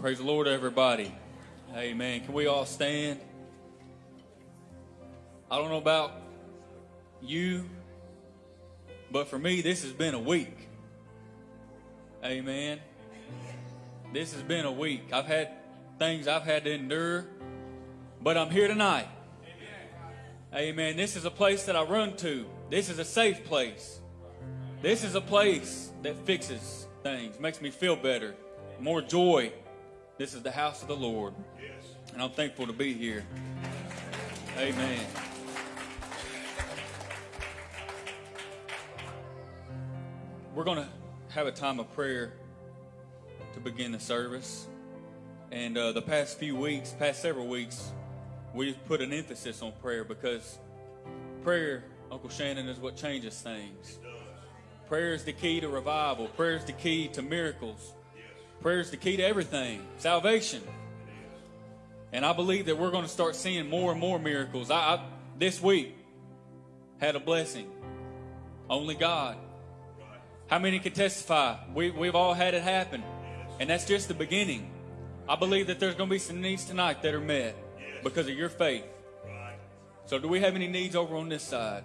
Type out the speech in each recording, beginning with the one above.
Praise the Lord, everybody. Amen. Can we all stand? I don't know about you, but for me, this has been a week. Amen. This has been a week. I've had things I've had to endure, but I'm here tonight. Amen. This is a place that I run to. This is a safe place. This is a place that fixes things, makes me feel better, more joy. This is the house of the Lord. And I'm thankful to be here. Amen. We're going to have a time of prayer to begin the service. And uh, the past few weeks, past several weeks, we've put an emphasis on prayer because prayer, Uncle Shannon, is what changes things. Prayer is the key to revival. Prayer is the key to miracles. Prayer is the key to everything. Salvation. And I believe that we're going to start seeing more and more miracles. I, I this week had a blessing. Only God. How many can testify? We, we've all had it happen. And that's just the beginning. I believe that there's going to be some needs tonight that are met because of your faith. So, do we have any needs over on this side?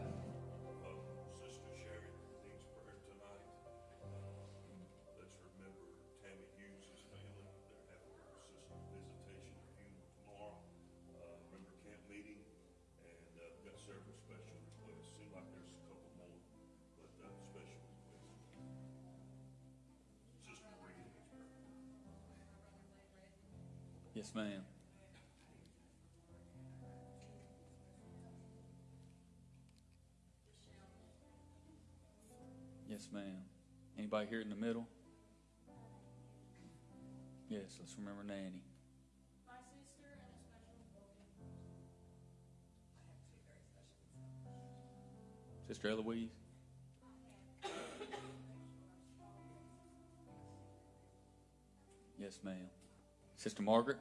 Yes, ma'am. Yes, ma'am. Anybody here in the middle? Yes, let's remember Nanny. My sister and a special I have two very special Sister Eloise? Yes, ma'am. Sister Margaret?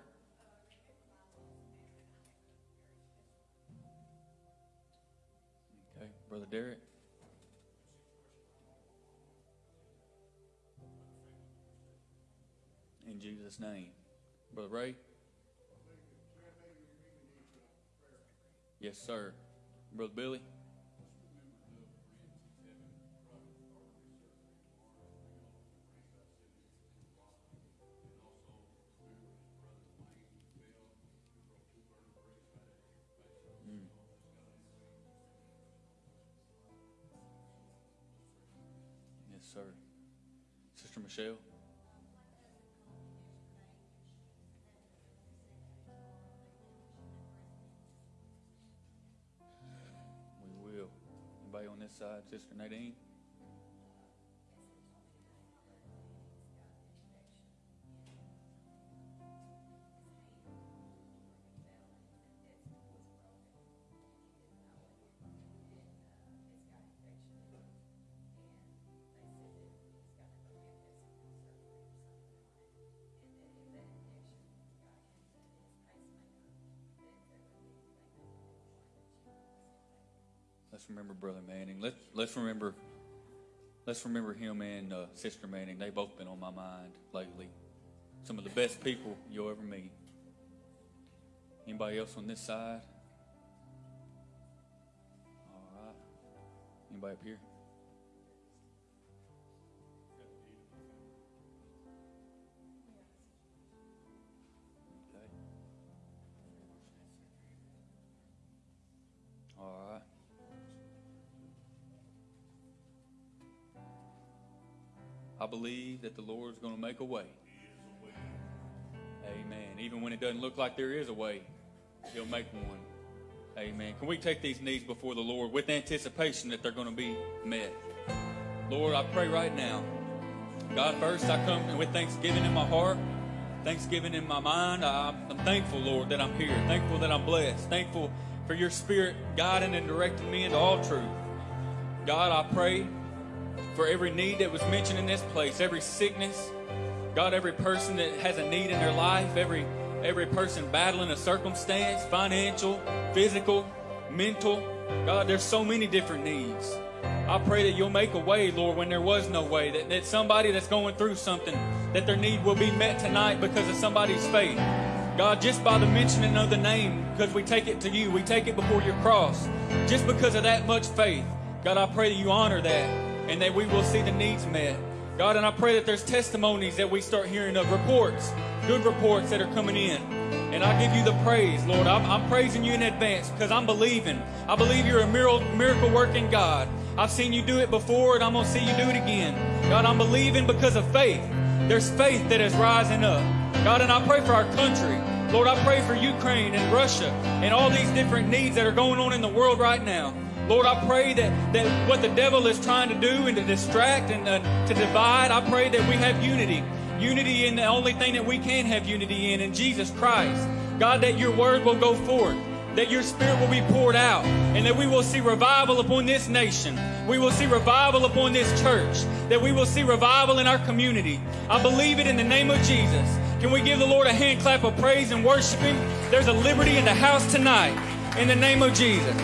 Brother Derek? In Jesus' name. Brother Ray? Yes, sir. Brother Billy? Michelle? We will. Anybody on this side? Sister Nadine? Let's remember Brother Manning. Let's let's remember let's remember him and uh, Sister Manning. They've both been on my mind lately. Some of the best people you'll ever meet. Anybody else on this side? All right. Anybody up here? Believe that the Lord's going to make a way. Amen. Even when it doesn't look like there is a way, He'll make one. Amen. Can we take these needs before the Lord with anticipation that they're going to be met? Lord, I pray right now. God, first I come with thanksgiving in my heart, thanksgiving in my mind. I- I'm thankful, Lord, that I'm here. Thankful that I'm blessed. Thankful for your spirit guiding and directing me into all truth. God, I pray for every need that was mentioned in this place, every sickness, God, every person that has a need in their life, every every person battling a circumstance, financial, physical, mental. God, there's so many different needs. I pray that you'll make a way, Lord, when there was no way. That, that somebody that's going through something that their need will be met tonight because of somebody's faith. God, just by the mentioning of the name, because we take it to you, we take it before your cross, just because of that much faith. God, I pray that you honor that and that we will see the needs met. God, and I pray that there's testimonies that we start hearing of reports, good reports that are coming in. And I give you the praise, Lord. I'm, I'm praising you in advance because I'm believing. I believe you're a miracle, working God. I've seen you do it before and I'm going to see you do it again. God, I'm believing because of faith. There's faith that is rising up. God, and I pray for our country. Lord, I pray for Ukraine and Russia and all these different needs that are going on in the world right now. Lord, I pray that, that what the devil is trying to do and to distract and uh, to divide, I pray that we have unity. Unity in the only thing that we can have unity in, in Jesus Christ. God, that your word will go forth, that your spirit will be poured out, and that we will see revival upon this nation. We will see revival upon this church, that we will see revival in our community. I believe it in the name of Jesus. Can we give the Lord a hand clap of praise and worship Him? There's a liberty in the house tonight, in the name of Jesus.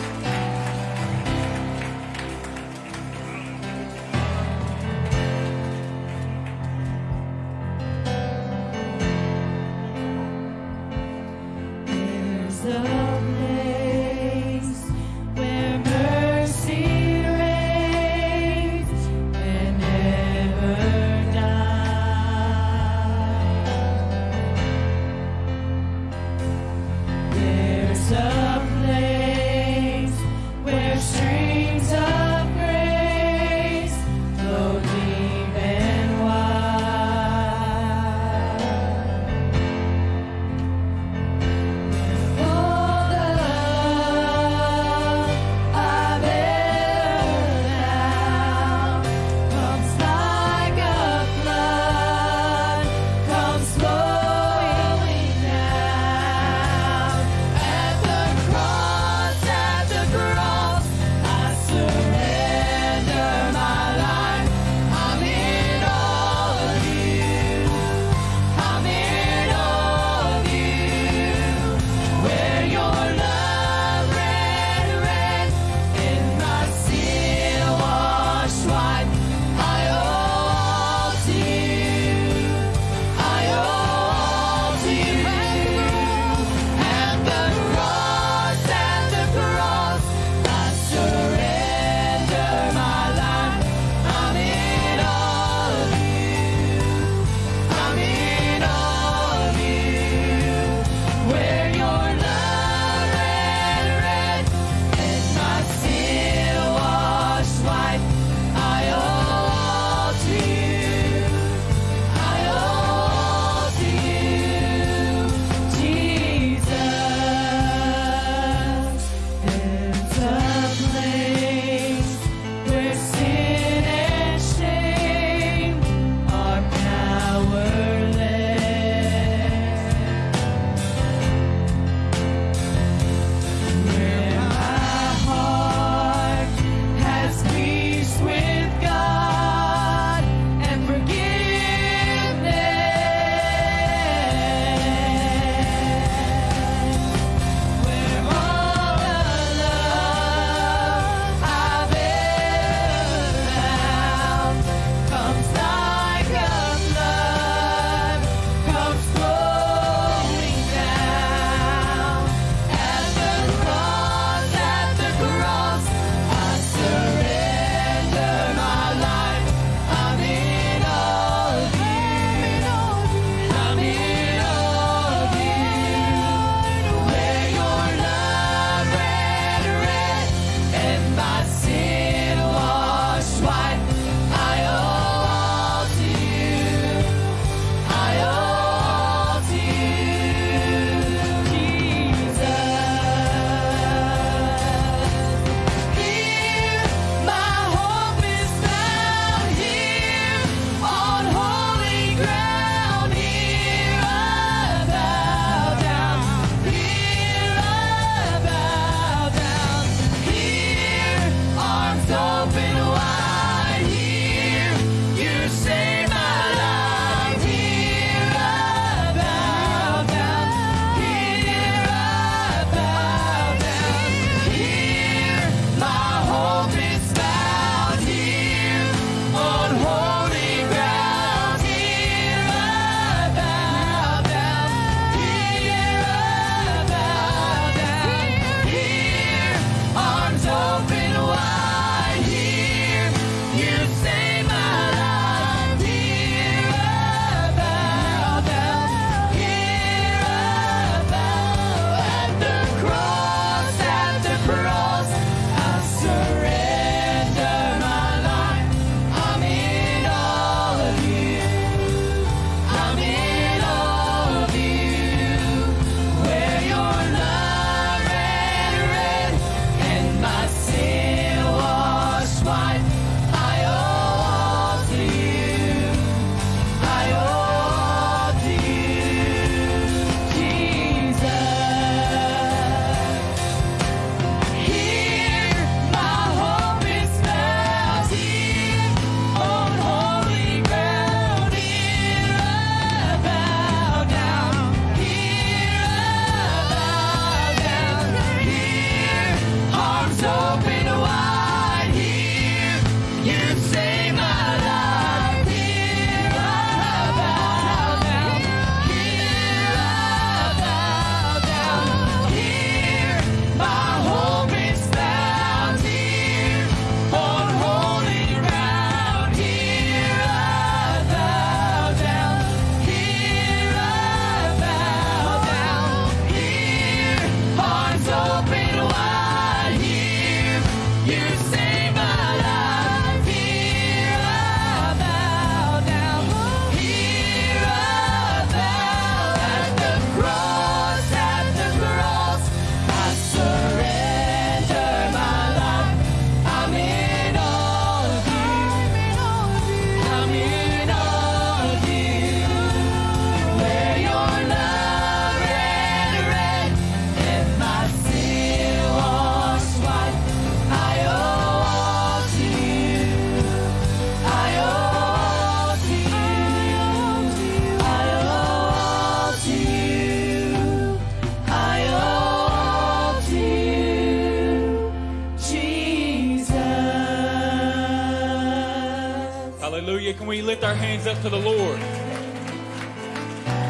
Hands up to the Lord?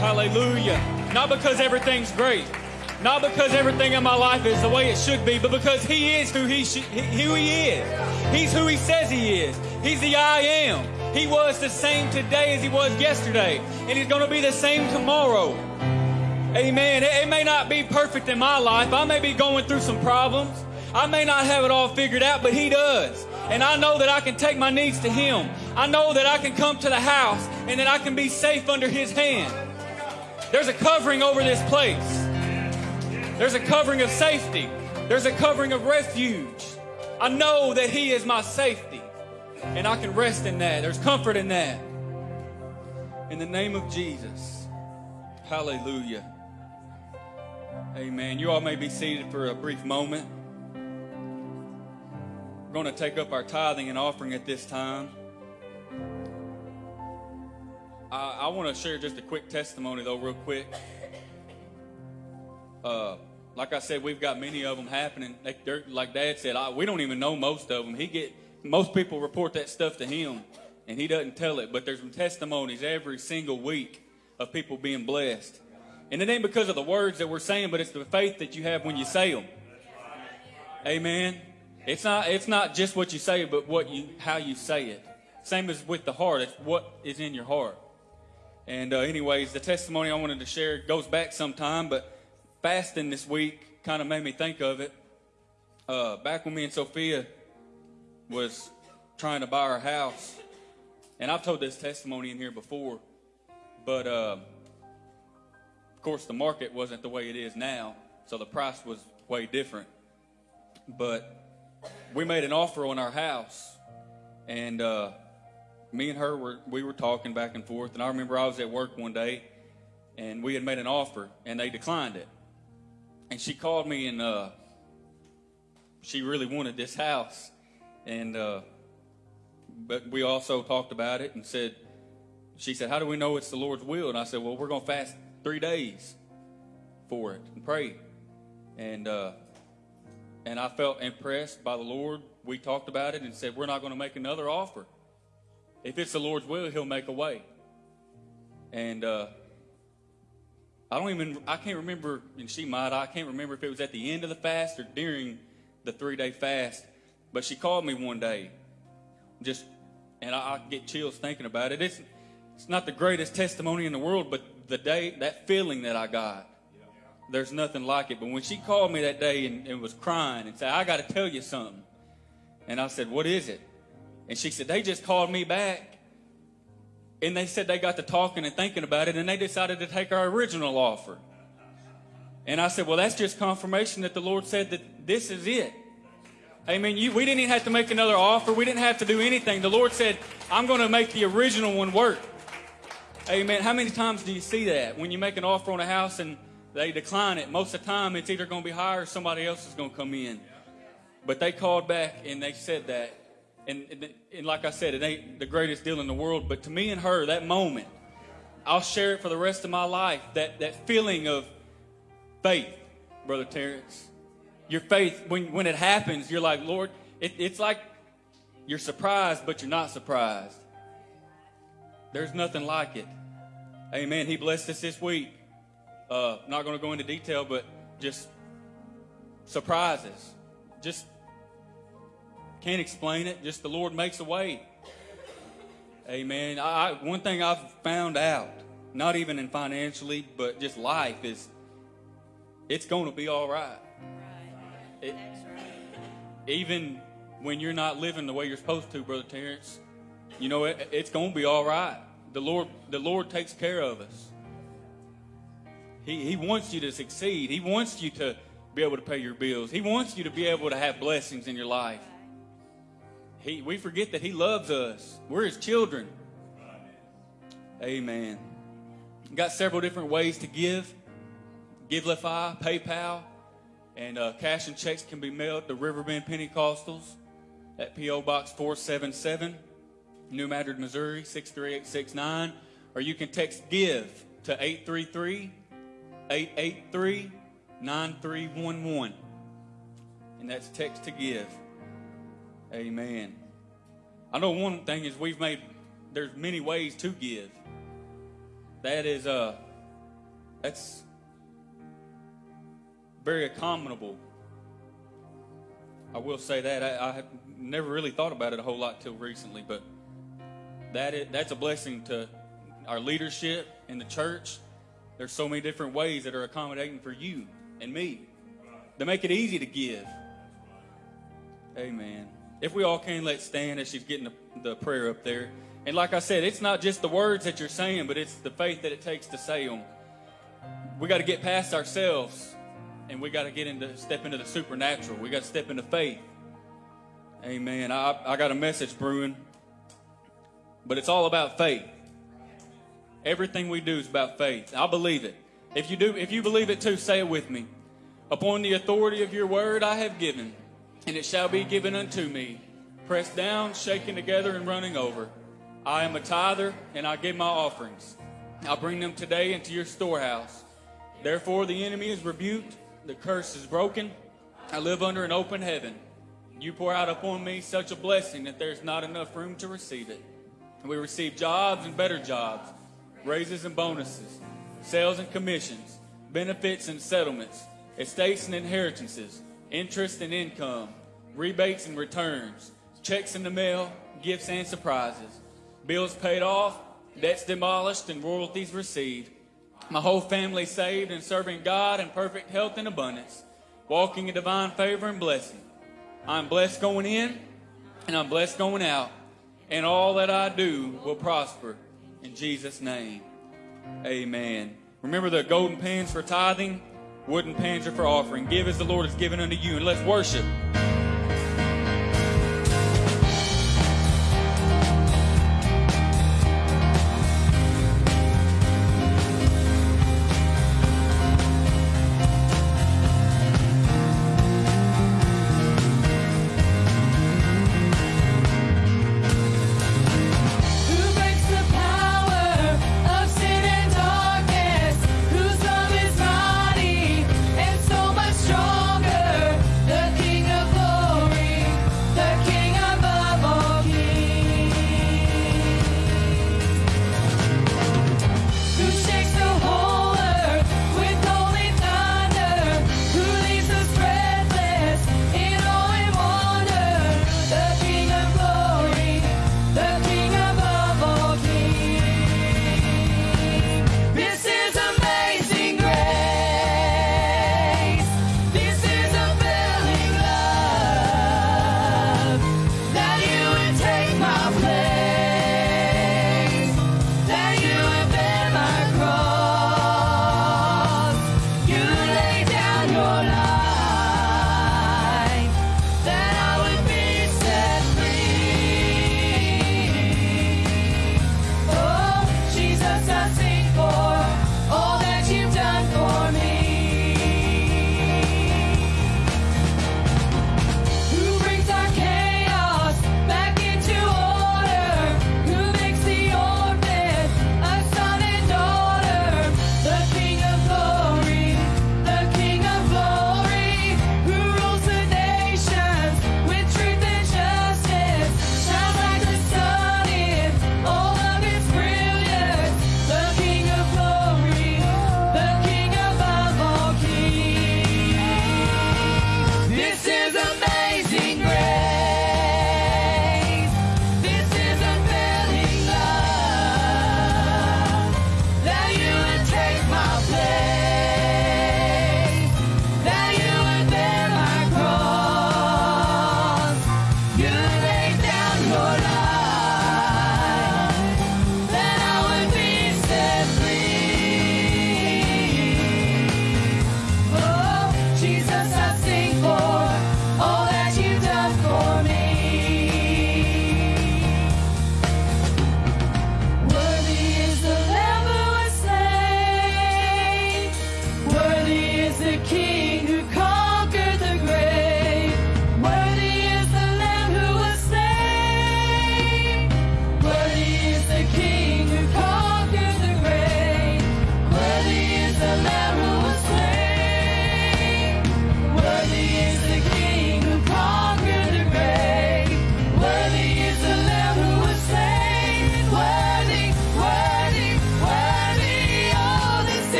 Hallelujah. Not because everything's great, not because everything in my life is the way it should be, but because He is who He, sh- who he is. He's who He says He is. He's the I am. He was the same today as He was yesterday, and He's going to be the same tomorrow. Amen. It, it may not be perfect in my life. I may be going through some problems. I may not have it all figured out, but He does. And I know that I can take my needs to Him. I know that I can come to the house and that I can be safe under His hand. There's a covering over this place. There's a covering of safety. There's a covering of refuge. I know that He is my safety. And I can rest in that. There's comfort in that. In the name of Jesus. Hallelujah. Amen. You all may be seated for a brief moment. We're going to take up our tithing and offering at this time. I, I want to share just a quick testimony, though, real quick. Uh, like I said, we've got many of them happening. Like, like Dad said, I, we don't even know most of them. He get most people report that stuff to him, and he doesn't tell it. But there's some testimonies every single week of people being blessed, and it ain't because of the words that we're saying, but it's the faith that you have when you say them. Amen. It's not it's not just what you say, but what you how you say it. Same as with the heart. It's what is in your heart. And uh, anyways, the testimony I wanted to share goes back some time, but fasting this week kind of made me think of it. Uh, back when me and Sophia was trying to buy our house, and I've told this testimony in here before, but uh, of course the market wasn't the way it is now, so the price was way different. But we made an offer on our house, and uh, me and her were we were talking back and forth. And I remember I was at work one day, and we had made an offer, and they declined it. And she called me, and uh, she really wanted this house, and uh, but we also talked about it and said, she said, "How do we know it's the Lord's will?" And I said, "Well, we're gonna fast three days for it and pray." And uh, and I felt impressed by the Lord. We talked about it and said, We're not going to make another offer. If it's the Lord's will, He'll make a way. And uh, I don't even, I can't remember, and she might, I can't remember if it was at the end of the fast or during the three day fast. But she called me one day, just, and I, I get chills thinking about it. It's, it's not the greatest testimony in the world, but the day, that feeling that I got, there's nothing like it. But when she called me that day and, and was crying and said, I got to tell you something. And I said, What is it? And she said, They just called me back. And they said they got to talking and thinking about it and they decided to take our original offer. And I said, Well, that's just confirmation that the Lord said that this is it. Amen. You, we didn't even have to make another offer. We didn't have to do anything. The Lord said, I'm going to make the original one work. Amen. How many times do you see that? When you make an offer on a house and they decline it, most of the time it's either going to be higher or somebody else is going to come in. But they called back and they said that. And, and, and like I said, it ain't the greatest deal in the world, but to me and her, that moment, I'll share it for the rest of my life. That, that feeling of faith, Brother Terrence. Your faith, when, when it happens, you're like, Lord, it, it's like you're surprised, but you're not surprised. There's nothing like it. Amen. He blessed us this week. Uh, not going to go into detail, but just surprises. Just can't explain it. Just the Lord makes a way. Amen. I, one thing I've found out, not even in financially, but just life, is it's going to be all right. It- even when you're not living the way you're supposed to, Brother Terrence, you know it, it's going to be all right. The Lord, the Lord takes care of us. He, he wants you to succeed. He wants you to be able to pay your bills. He wants you to be able to have blessings in your life. He, we forget that He loves us. We're His children. Amen. Got several different ways to give. Givelify, PayPal, and uh, cash and checks can be mailed to Riverbend Pentecostals at P.O. Box 477, New Madrid, Missouri 63869. Or you can text GIVE to 833 883 9311. And that's text to give. Amen. I know one thing is we've made there's many ways to give. That is uh that's very accommodable. I will say that I, I have never really thought about it a whole lot till recently, but that is, that's a blessing to our leadership in the church. There's so many different ways that are accommodating for you and me to make it easy to give. Amen. If we all can, let's stand as she's getting the, the prayer up there. And like I said, it's not just the words that you're saying, but it's the faith that it takes to say them. We got to get past ourselves, and we got to get into step into the supernatural. We got to step into faith. Amen. I, I got a message brewing, but it's all about faith. Everything we do is about faith. I believe it. If you do, if you believe it too, say it with me. Upon the authority of your word, I have given, and it shall be given unto me. Pressed down, shaken together, and running over. I am a tither, and I give my offerings. I bring them today into your storehouse. Therefore, the enemy is rebuked, the curse is broken. I live under an open heaven. You pour out upon me such a blessing that there's not enough room to receive it. We receive jobs and better jobs, raises and bonuses, sales and commissions, benefits and settlements, estates and inheritances, interest and income, rebates and returns, checks in the mail, gifts and surprises, bills paid off, debts demolished, and royalties received. My whole family saved and serving God in perfect health and abundance, walking in divine favor and blessing. I'm blessed going in, and I'm blessed going out, and all that I do will prosper. In Jesus' name, amen. Remember the golden pans for tithing, wooden pans are for offering. Give as the Lord has given unto you, and let's worship.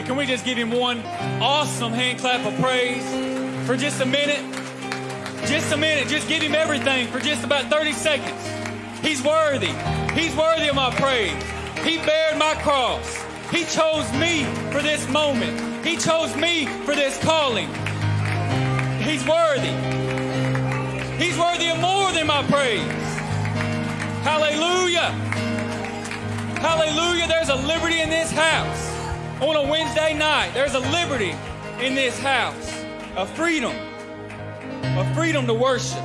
Hallelujah. Can we just give him one awesome hand clap of praise for just a minute? Just a minute. Just give him everything for just about 30 seconds. He's worthy. He's worthy of my praise. He bared my cross. He chose me for this moment. He chose me for this calling. He's worthy. He's worthy of more than my praise. Hallelujah. Hallelujah. There's a liberty in this house. On a Wednesday night, there's a liberty in this house. A freedom. A freedom to worship.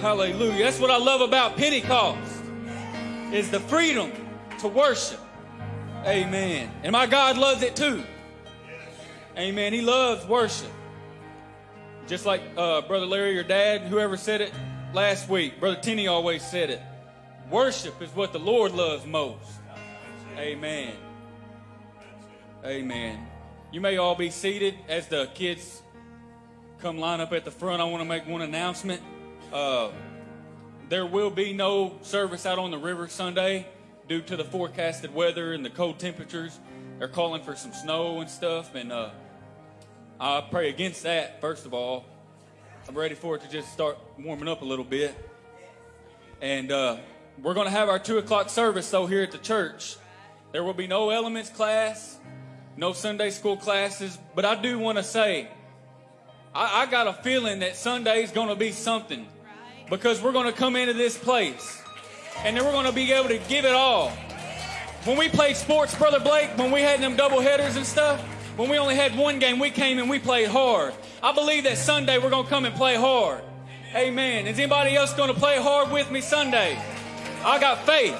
Hallelujah. That's what I love about Pentecost. Is the freedom to worship. Amen. And my God loves it too. Amen. He loves worship. Just like uh, Brother Larry, your dad, whoever said it last week, Brother Tenney always said it. Worship is what the Lord loves most. Amen. Amen. You may all be seated as the kids come line up at the front. I want to make one announcement. Uh, there will be no service out on the river Sunday due to the forecasted weather and the cold temperatures. They're calling for some snow and stuff, and uh, I pray against that, first of all. I'm ready for it to just start warming up a little bit. And uh, we're going to have our 2 o'clock service, though, here at the church. There will be no elements class, no Sunday school classes, but I do want to say, I, I got a feeling that Sunday is going to be something because we're going to come into this place and then we're going to be able to give it all. When we played sports, Brother Blake, when we had them double headers and stuff, when we only had one game, we came and we played hard. I believe that Sunday we're going to come and play hard. Amen. Is anybody else going to play hard with me Sunday? I got faith.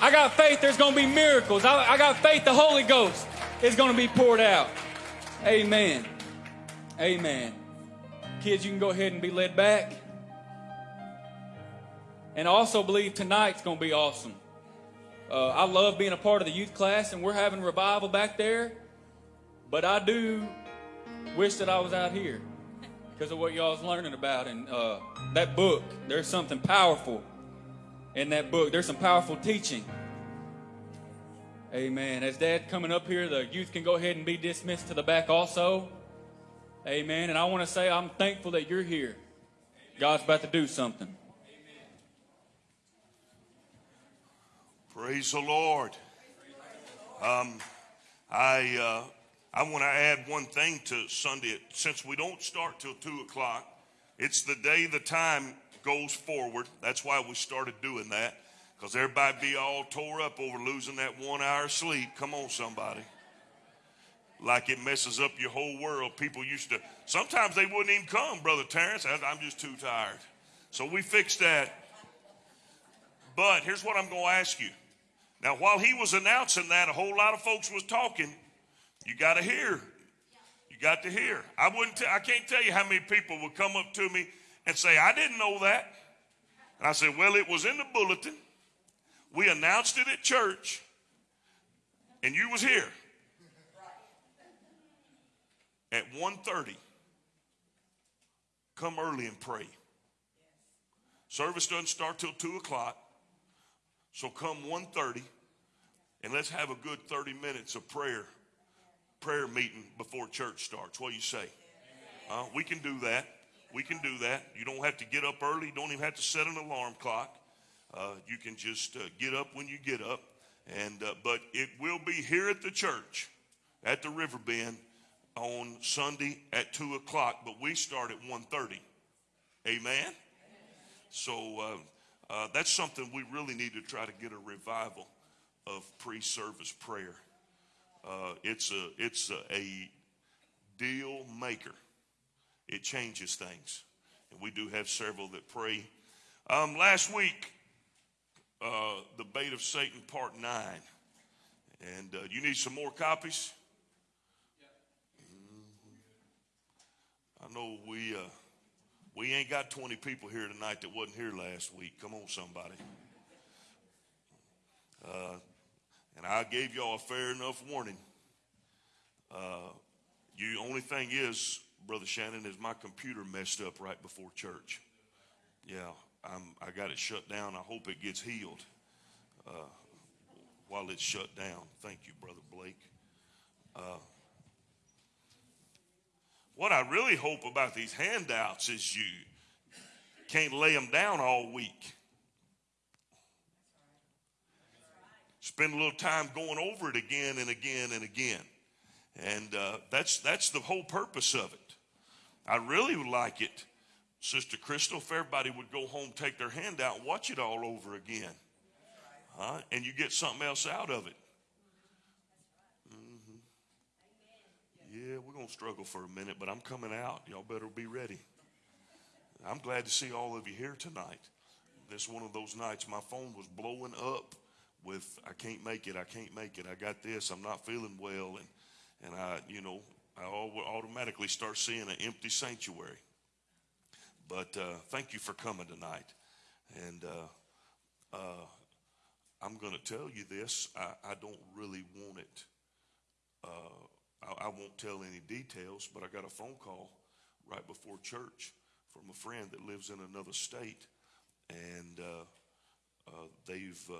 I got faith there's going to be miracles. I, I got faith the Holy Ghost is going to be poured out. Amen. Amen. Kids, you can go ahead and be led back. And I also believe tonight's going to be awesome. Uh, I love being a part of the youth class, and we're having revival back there. But I do wish that I was out here because of what y'all's learning about. And uh, that book, there's something powerful in that book. There's some powerful teaching. Amen. As Dad coming up here, the youth can go ahead and be dismissed to the back also. Amen. And I want to say I'm thankful that you're here. God's about to do something. Praise the Lord. Um, I uh, I want to add one thing to Sunday. Since we don't start till two o'clock, it's the day the time goes forward. That's why we started doing that. Because everybody be all tore up over losing that one hour of sleep. Come on, somebody. Like it messes up your whole world. People used to, sometimes they wouldn't even come, Brother Terrence. I'm just too tired. So we fixed that. But here's what I'm going to ask you. Now, while he was announcing that, a whole lot of folks was talking. You got to hear. You got to hear. I wouldn't. T- I can't tell you how many people would come up to me and say, "I didn't know that." And I said, "Well, it was in the bulletin. We announced it at church, and you was here at 1.30. Come early and pray. Service doesn't start till two o'clock, so come 1.30 and let's have a good 30 minutes of prayer, prayer meeting before church starts. What do you say? Uh, we can do that. We can do that. You don't have to get up early. You don't even have to set an alarm clock. Uh, you can just uh, get up when you get up. And uh, but it will be here at the church, at the River Bend, on Sunday at two o'clock. But we start at 1.30. Amen. So uh, that's something we really need to try to get a revival of pre-service prayer. Uh, it's a it's a, a deal maker. It changes things, and we do have several that pray. Um, last week, uh, the bait of Satan, part nine, and uh, you need some more copies. Mhm. I know we uh, we ain't got 20 people here tonight that wasn't here last week. Come on, somebody. Uh, and I gave y'all a fair enough warning. Uh, you only thing is, Brother Shannon, is my computer messed up right before church. Yeah, I'm, I got it shut down. I hope it gets healed uh, while it's shut down. Thank you, Brother Blake. Uh, what I really hope about these handouts is you can't lay them down all week. Spend a little time going over it again and again and again. And uh, that's, that's the whole purpose of it. I really would like it, Sister Crystal, if everybody would go home, take their handout, and watch it all over again. Huh? And you get something else out of it. Mm-hmm. Yeah, we're going to struggle for a minute, but I'm coming out. Y'all better be ready. I'm glad to see all of you here tonight. This one of those nights my phone was blowing up with I can't make it, I can't make it, I got this, I'm not feeling well, and and I, you know, I automatically start seeing an empty sanctuary. But uh, thank you for coming tonight, and uh, uh, I'm going to tell you this. I, I, don't really want it. Uh, I, I won't tell any details, but I got a phone call right before church from a friend that lives in another state, and uh, uh, they've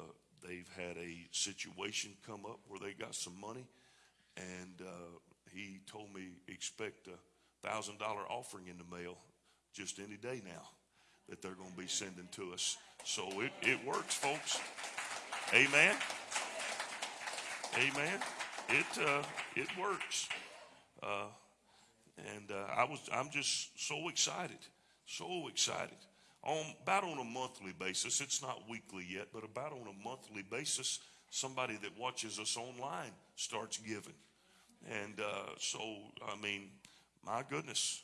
they've had a situation come up where they got some money, and he told me expect a thousand dollar offering in the mail just any day now that they're going to be sending to us. So it, it works, folks. Amen. Amen. It uh, it works. Uh, and uh, I was I'm just so excited so excited. On about on a monthly basis, it's not weekly yet, but about on a monthly basis, somebody that watches us online starts giving. And uh, so, I mean, my goodness,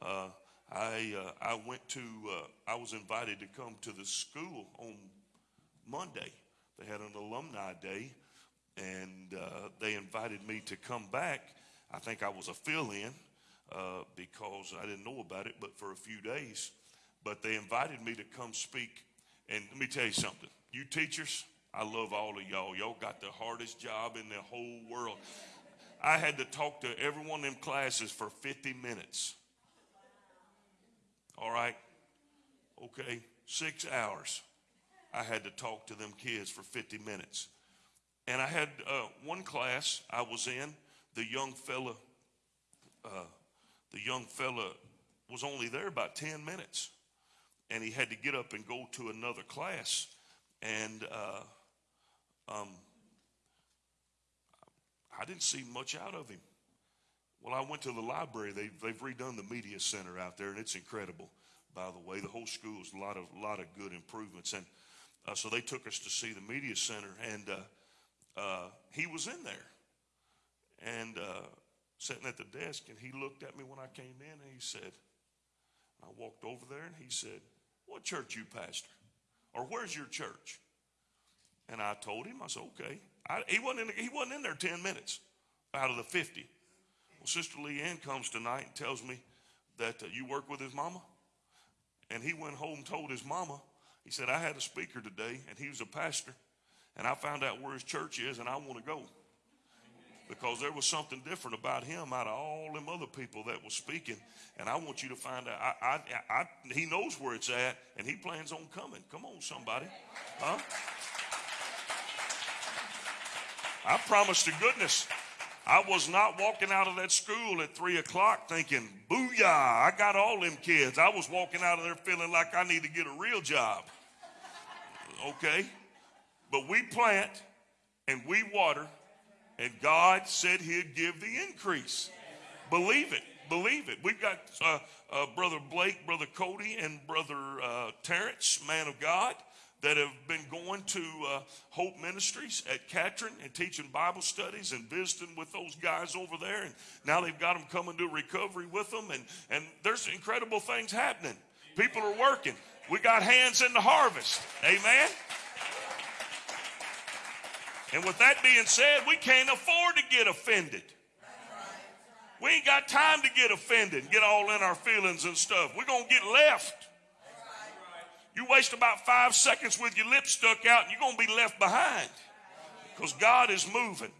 uh, I uh, I went to uh, I was invited to come to the school on Monday. They had an alumni day, and uh, they invited me to come back. I think I was a fill-in uh, because I didn't know about it, but for a few days. But they invited me to come speak. And let me tell you something. You teachers, I love all of y'all. Y'all got the hardest job in the whole world. I had to talk to every one of them classes for 50 minutes. All right? Okay, six hours. I had to talk to them kids for 50 minutes. And I had uh, one class I was in, the young fella, uh, the young fella was only there about 10 minutes and he had to get up and go to another class and uh, um, i didn't see much out of him well i went to the library they, they've redone the media center out there and it's incredible by the way the whole school is a lot of, lot of good improvements and uh, so they took us to see the media center and uh, uh he was in there and uh, sitting at the desk, and he looked at me when I came in, and he said, I walked over there, and he said, What church you pastor? Or where's your church? And I told him, I said, Okay. I, he, wasn't in, he wasn't in there 10 minutes out of the 50. Well, Sister Leanne comes tonight and tells me that uh, you work with his mama. And he went home and told his mama, he said, I had a speaker today, and he was a pastor, and I found out where his church is, and I want to go because there was something different about him out of all them other people that was speaking. And I want you to find out. I, I, I, he knows where it's at, and he plans on coming. Come on, somebody, huh? I promise to goodness, I was not walking out of that school at three o'clock thinking, "Booyah! I got all them kids." I was walking out of there feeling like I need to get a real job. Okay, but we plant and we water and God said He'd give the increase. Believe it. Believe it. We've got uh, uh, Brother Blake, Brother Cody, and Brother uh, Terrence, man of God, that have been going to uh, Hope Ministries at Catron and teaching Bible studies and visiting with those guys over there. And now they've got them coming to recovery with them. And, and there's incredible things happening. People are working. We got hands in the harvest. Amen. And with that being said, we can't afford to get offended. We ain't got time to get offended and get all in our feelings and stuff. We're going to get left. You waste about five seconds with your lips stuck out and you're going to be left behind because God is moving.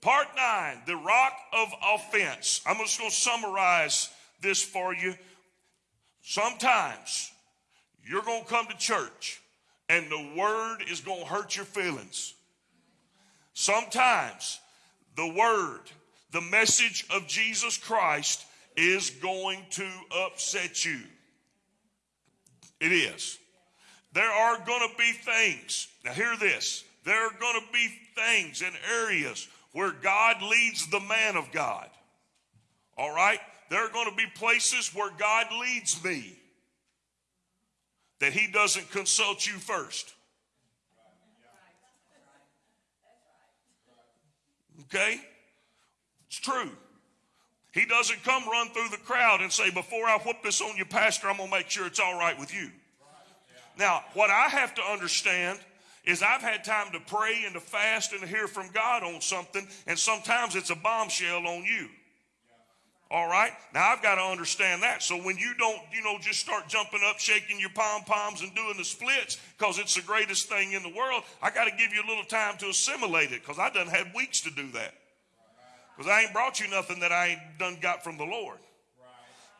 Part nine, the rock of offense. I'm just going to summarize this for you. Sometimes you're going to come to church and the word is going to hurt your feelings. Sometimes the word the message of Jesus Christ is going to upset you. It is. There are going to be things. Now, hear this. There are going to be things and areas where God leads the man of God. All right? There are going to be places where God leads me that he doesn't consult you first. Okay? It's true. He doesn't come run through the crowd and say, Before I whoop this on you, Pastor, I'm going to make sure it's all right with you. Now, what I have to understand is I've had time to pray and to fast and to hear from God on something, and sometimes it's a bombshell on you. All right? Now I've got to understand that. So when you don't, you know, just start jumping up, shaking your pom poms and doing the splits because it's the greatest thing in the world, I got to give you a little time to assimilate it because I done had weeks to do that. Because I ain't brought you nothing that I ain't done got from the Lord.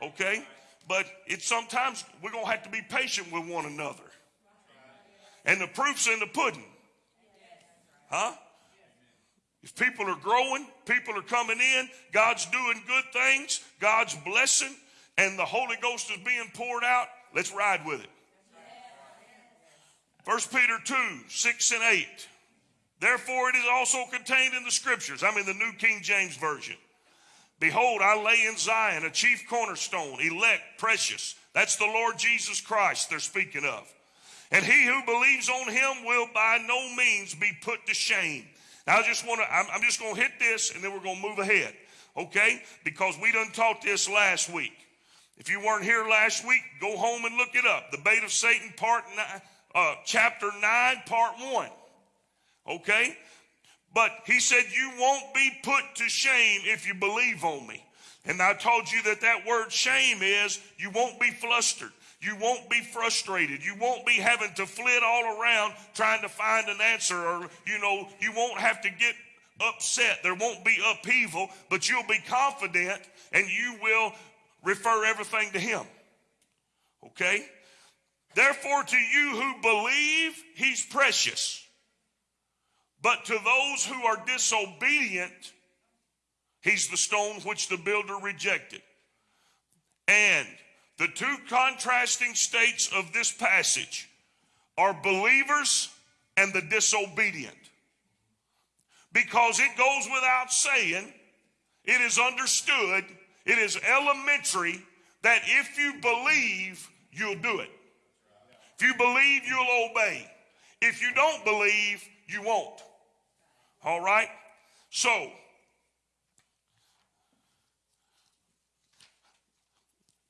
Okay? But it's sometimes we're going to have to be patient with one another. And the proof's in the pudding. Huh? If people are growing, people are coming in, God's doing good things, God's blessing, and the Holy Ghost is being poured out, let's ride with it. 1 Peter 2 6 and 8. Therefore, it is also contained in the scriptures. I'm in the New King James Version. Behold, I lay in Zion a chief cornerstone, elect, precious. That's the Lord Jesus Christ they're speaking of. And he who believes on him will by no means be put to shame. Now, I just want to, I'm, I'm just going to hit this and then we're going to move ahead, okay? Because we done taught this last week. If you weren't here last week, go home and look it up. The bait of Satan, part nine, uh, chapter 9, part 1. Okay? But he said, You won't be put to shame if you believe on me. And I told you that that word shame is you won't be flustered. You won't be frustrated. You won't be having to flit all around trying to find an answer, or, you know, you won't have to get upset. There won't be upheaval, but you'll be confident and you will refer everything to Him. Okay? Therefore, to you who believe, He's precious. But to those who are disobedient, He's the stone which the builder rejected. And the two contrasting states of this passage are believers and the disobedient. Because it goes without saying, it is understood, it is elementary that if you believe, you'll do it. If you believe, you'll obey. If you don't believe, you won't. All right? So,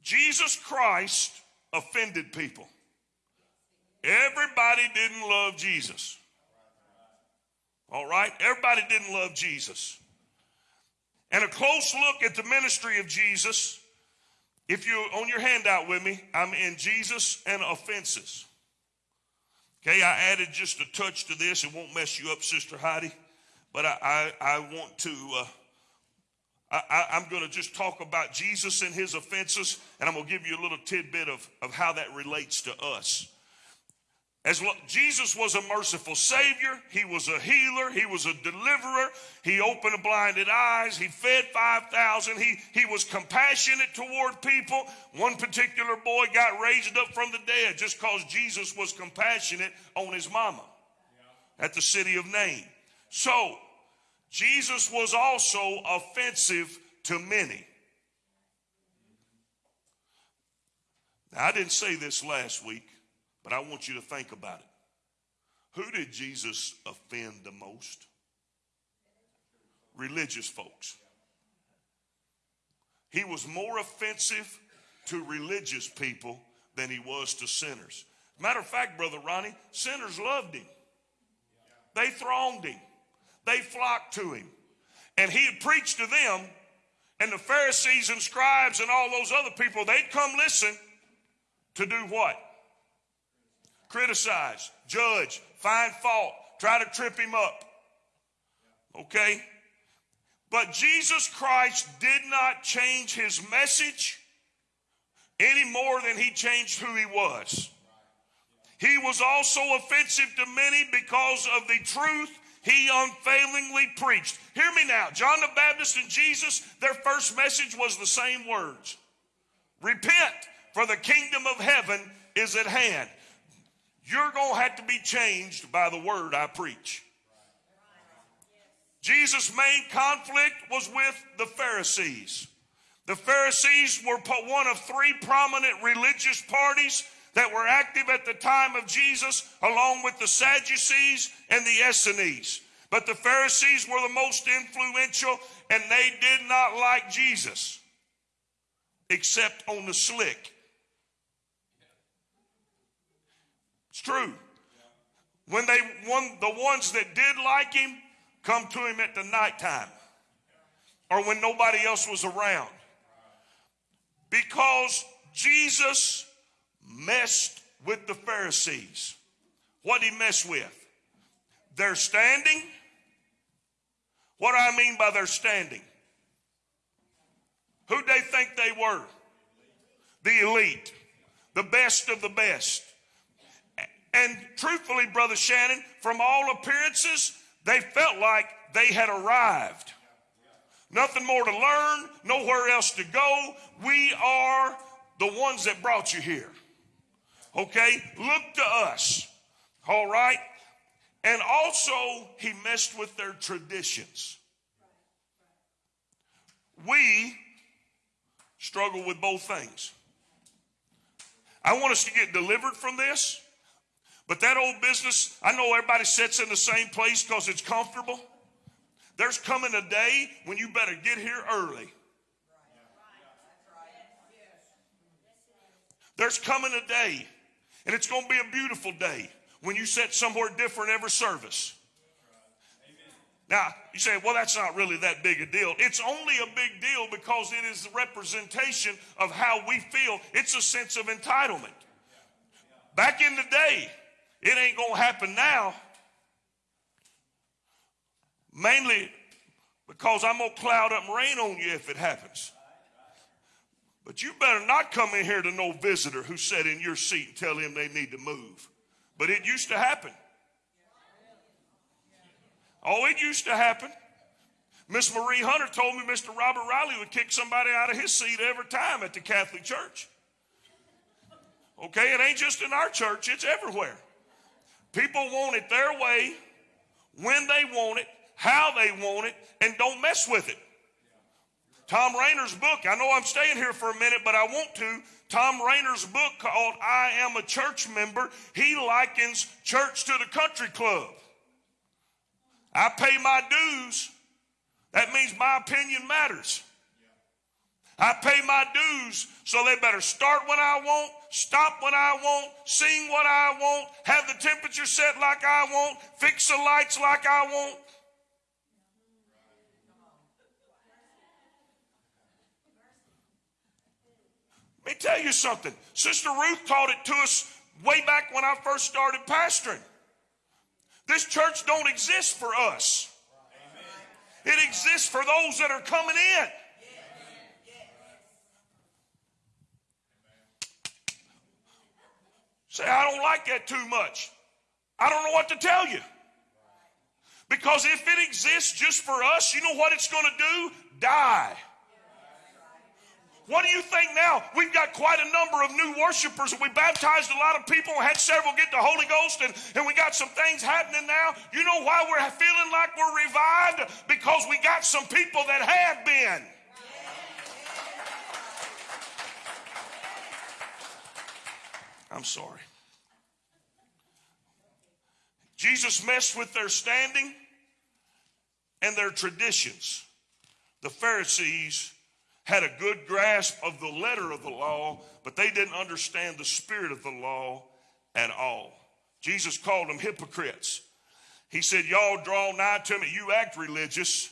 Jesus Christ offended people. Everybody didn't love Jesus. All right? Everybody didn't love Jesus. And a close look at the ministry of Jesus. If you on your handout with me, I'm in Jesus and offenses. Okay, I added just a touch to this. It won't mess you up, Sister Heidi, but I, I, I want to uh, I, am going to just talk about Jesus and his offenses, and I'm going to give you a little tidbit of, of how that relates to us. As lo- Jesus was a merciful Savior, He was a healer, He was a deliverer, He opened blinded eyes, He fed 5,000, he, he was compassionate toward people. One particular boy got raised up from the dead just because Jesus was compassionate on his mama at the city of Nain. So, Jesus was also offensive to many. Now, I didn't say this last week, but I want you to think about it. Who did Jesus offend the most? Religious folks. He was more offensive to religious people than he was to sinners. Matter of fact, Brother Ronnie, sinners loved him. They thronged him they flocked to him. And he had preached to them, and the Pharisees and scribes and all those other people, they'd come listen to do what? Criticize, judge, find fault, try to trip him up. Okay? But Jesus Christ did not change his message any more than he changed who he was. He was also offensive to many because of the truth he unfailingly preached. Hear me now. John the Baptist and Jesus, their first message was the same words Repent, for the kingdom of heaven is at hand. You're going to have to be changed by the word I preach. Jesus' main conflict was with the Pharisees. The Pharisees were one of three prominent religious parties that were active at the time of Jesus, along with the Sadducees and the Essenes. But the Pharisees were the most influential, and they did not like Jesus, except on the slick. It's true. When they one the ones that did like him come to him at the nighttime or when nobody else was around. Because Jesus messed with the Pharisees. What did he mess with? Their standing. What do I mean by their standing? Who they think they were? The elite, the best of the best. And truthfully, Brother Shannon, from all appearances, they felt like they had arrived. Nothing more to learn, nowhere else to go. We are the ones that brought you here. Okay? Look to us. All right? And also, he messed with their traditions. We struggle with both things. I want us to get delivered from this. But that old business, I know everybody sits in the same place because it's comfortable. There's coming a day when you better get here early. There's coming a day, and it's going to be a beautiful day when you sit somewhere different every service. Now, you say, well, that's not really that big a deal. It's only a big deal because it is the representation of how we feel. It's a sense of entitlement. Back in the day, it ain't going to happen now. Mainly because I'm going to cloud up rain on you if it happens. But you better not come in here to no visitor who sat in your seat and tell him they need to move. But it used to happen. Oh, it used to happen. Miss Marie Hunter told me Mr. Robert Riley would kick somebody out of his seat every time at the Catholic Church. Okay, it ain't just in our church, it's everywhere. People want it their way, when they want it, how they want it, and don't mess with it. Thom Rainer's book, I know I'm staying here for a minute, but I want to. Thom Rainer's book called I Am a Church Member, he likens church to the country club. I pay my dues. That means my opinion matters. I pay my dues, so they better start when I want, stop when I want, sing what I want, have the temperature set like I want, fix the lights like I want. Let me tell you something. Sister Ruth taught it to us way back when I first started pastoring. This church don't exist for us. It exists for those that are coming in. Say, I don't like that too much. I don't know what to tell you. Because if it exists just for us, you know what it's going to do? Die. What do you think now? We've got quite a number of new worshipers. We baptized a lot of people, had several get the Holy Ghost, and, and we got some things happening now. You know why we're feeling like we're revived? Because we got some people that have been. I'm sorry. Jesus messed with their standing and their traditions. The Pharisees had a good grasp of the letter of the law, but they didn't understand the spirit of the law at all. Jesus called them hypocrites. He said, Y'all draw nigh to me. You act religious,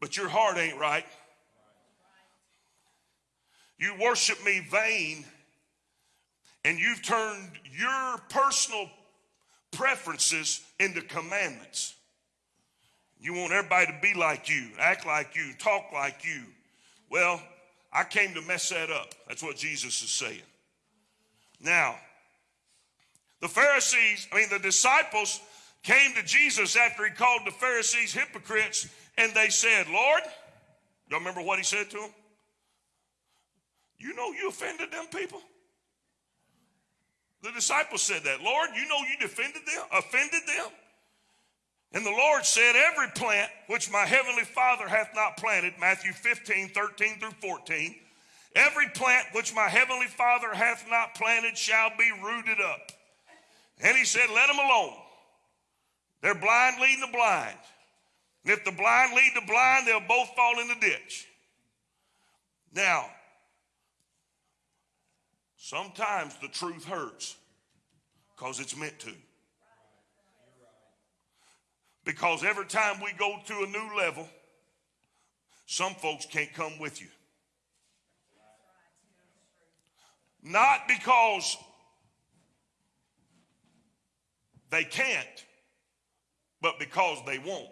but your heart ain't right. You worship me vain, and you've turned your personal preferences into commandments. You want everybody to be like you, act like you, talk like you. Well, I came to mess that up. That's what Jesus is saying. Now, the Pharisees, I mean, the disciples came to Jesus after he called the Pharisees hypocrites, and they said, Lord, y'all remember what he said to them? You know you offended them people? The disciples said that. Lord, you know you defended them, offended them? And the Lord said, Every plant which my heavenly Father hath not planted, Matthew 15, 13 through 14, every plant which my heavenly Father hath not planted shall be rooted up. And he said, Let them alone. They're blind leading the blind. And if the blind lead the blind, they'll both fall in the ditch. Now, sometimes the truth hurts because it's meant to. Because every time we go to a new level, some folks can't come with you. Not because they can't, but because they won't.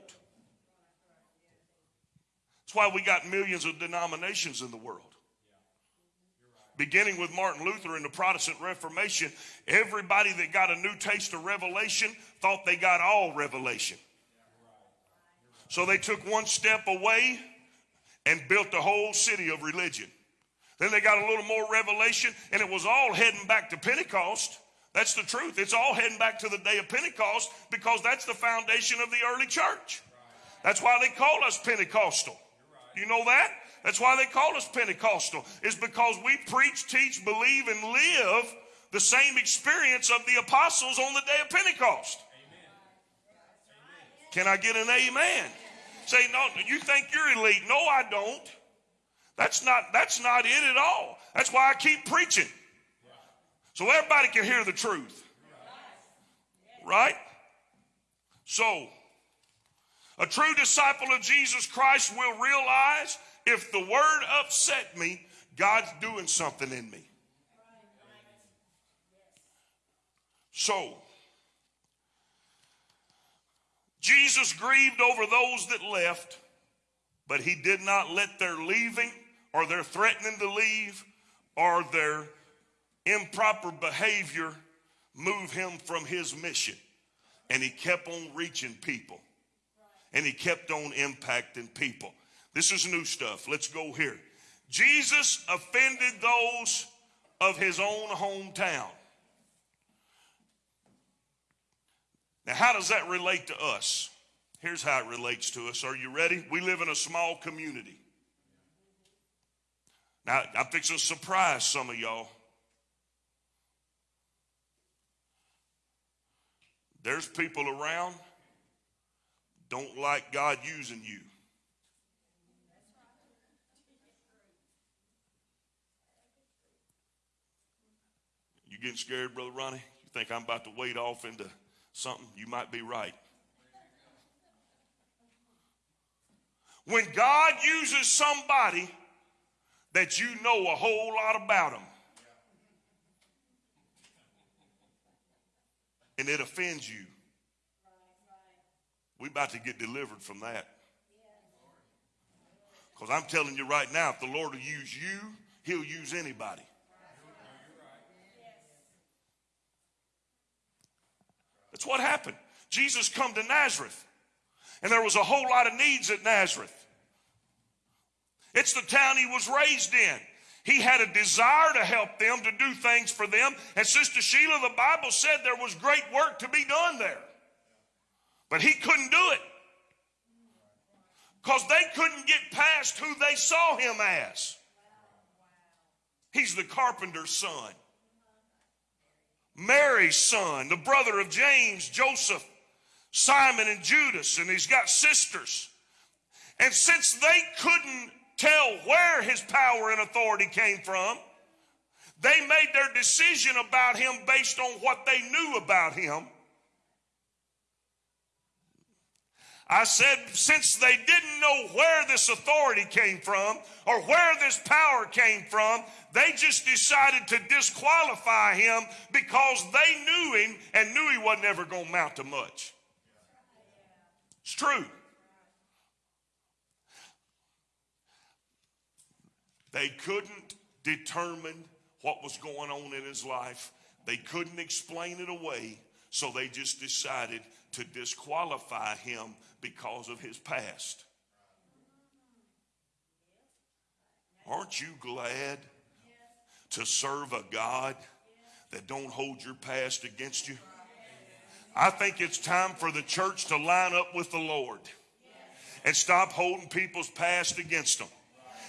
That's why we got millions of denominations in the world. Beginning with Martin Luther and the Protestant Reformation, everybody that got a new taste of revelation thought they got all revelation. So they took one step away and built the whole city of religion. Then they got a little more revelation, and it was all heading back to Pentecost. That's the truth. It's all heading back to the day of Pentecost because that's the foundation of the early church. That's why they call us Pentecostal. You know that? That's why they call us Pentecostal, is because we preach, teach, believe, and live the same experience of the apostles on the day of Pentecost. Can I get an amen? Say, no, you think you're elite. No, I don't. That's not, that's not it at all. That's why I keep preaching. So everybody can hear the truth. Right? So, a true disciple of Jesus Christ will realize if the word upset me, God's doing something in me. So, Jesus grieved over those that left, but he did not let their leaving or their threatening to leave or their improper behavior move him from his mission. And he kept on reaching people. And he kept on impacting people. This is new stuff. Let's go here. Jesus offended those of his own hometown. Now, how does that relate to us? Here's how it relates to us. Are you ready? We live in a small community. Now, I'm fixing to surprise some of y'all. There's people around don't like God using you. You getting scared, Brother Ronnie? You think I'm about to wade off into something? You might be right. When God uses somebody that you know a whole lot about them, and it offends you, we about to get delivered from that. Because I'm telling you right now, if the Lord will use you, he'll use anybody. That's what happened. Jesus come to Nazareth, and there was a whole lot of needs at Nazareth. It's the town he was raised in. He had a desire to help them, to do things for them. And Sister Sheila, the Bible said there was great work to be done there. But he couldn't do it because they couldn't get past who they saw him as. He's the carpenter's son, Mary's son, the brother of James, Joseph, Simon, and Judas, and he's got sisters. And since they couldn't tell where his power and authority came from, they made their decision about him based on what they knew about him. I said, since they didn't know where this authority came from or where this power came from, they just decided to disqualify him because they knew him and knew he wasn't ever going to mount to much. It's true. They couldn't determine what was going on in his life. They couldn't explain it away. So they just decided to disqualify him because of his past. Aren't you glad to serve a God that don't hold your past against you? I think it's time for the church to line up with the Lord and stop holding people's past against them.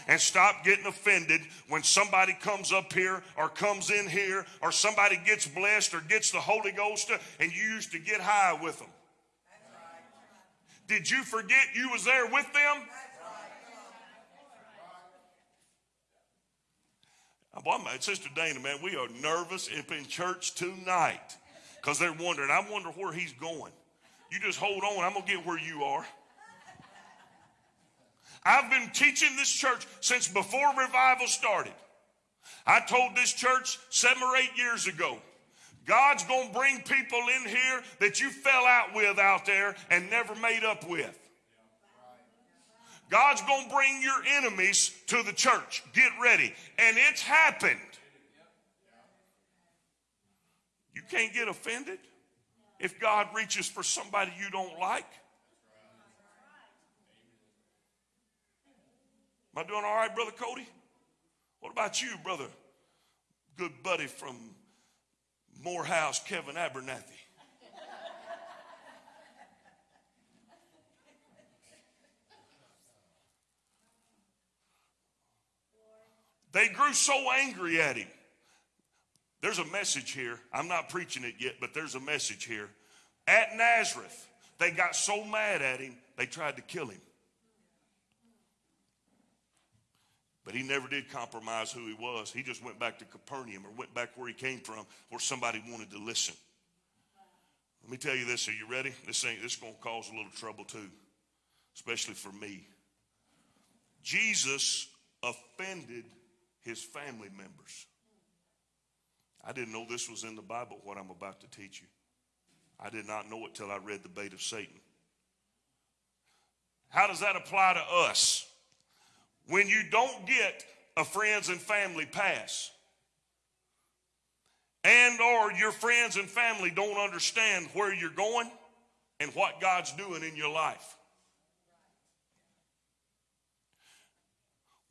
And stop getting offended when somebody comes up here or comes in here or somebody gets blessed or gets the Holy Ghost and you used to get high with them. Did you forget you was there with them? Boy, my sister Dana, man, we are nervous up in church tonight because they're wondering. I wonder where he's going. You just hold on. I'm gonna get where you are. I've been teaching this church since before revival started. I told this church seven or eight years ago. God's going to bring people in here that you fell out with out there and never made up with. God's going to bring your enemies to the church. Get ready. And it's happened. You can't get offended if God reaches for somebody you don't like. Am I doing all right, Brother Cody? What about you, brother? Good buddy from Morehouse, Kevin Abernathy. They grew so angry at him. There's a message here. I'm not preaching it yet, but there's a message here. At Nazareth, they got so mad at him, they tried to kill him. But he never did compromise who he was. He just went back to Capernaum or went back where he came from, where somebody wanted to listen. Let me tell you this. Are you ready? This ain't this is gonna cause a little trouble too, especially for me. Jesus offended his family members. I didn't know this was in the Bible, what I'm about to teach you. I did not know it till I read the bait of Satan. How does that apply to us? When you don't get a friends and family pass, and or your friends and family don't understand where you're going and what God's doing in your life.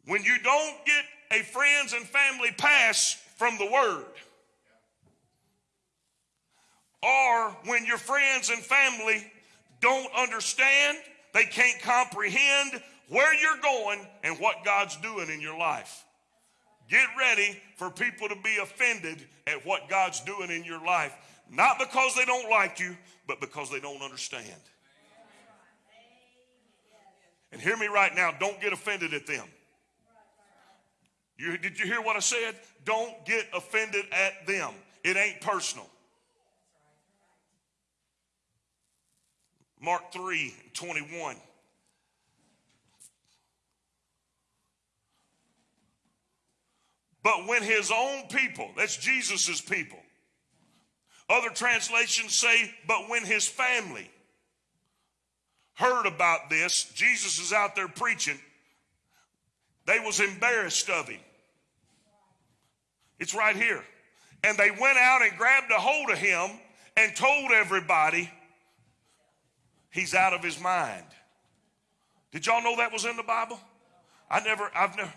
When you don't get a friends and family pass from the word, or when your friends and family don't understand, they can't comprehend where you're going and what God's doing in your life. Get ready for people to be offended at what God's doing in your life, not because they don't like you, but because they don't understand. And hear me right now, don't get offended at them. You, did you hear what I said? Don't get offended at them. It ain't personal. Mark 3 21. But when his own people, that's Jesus's people. Other translations say, but when his family heard about this, Jesus is out there preaching, they was embarrassed of him. It's right here. And they went out and grabbed a hold of him and told everybody he's out of his mind. Did y'all know that was in the Bible? I never, I've never,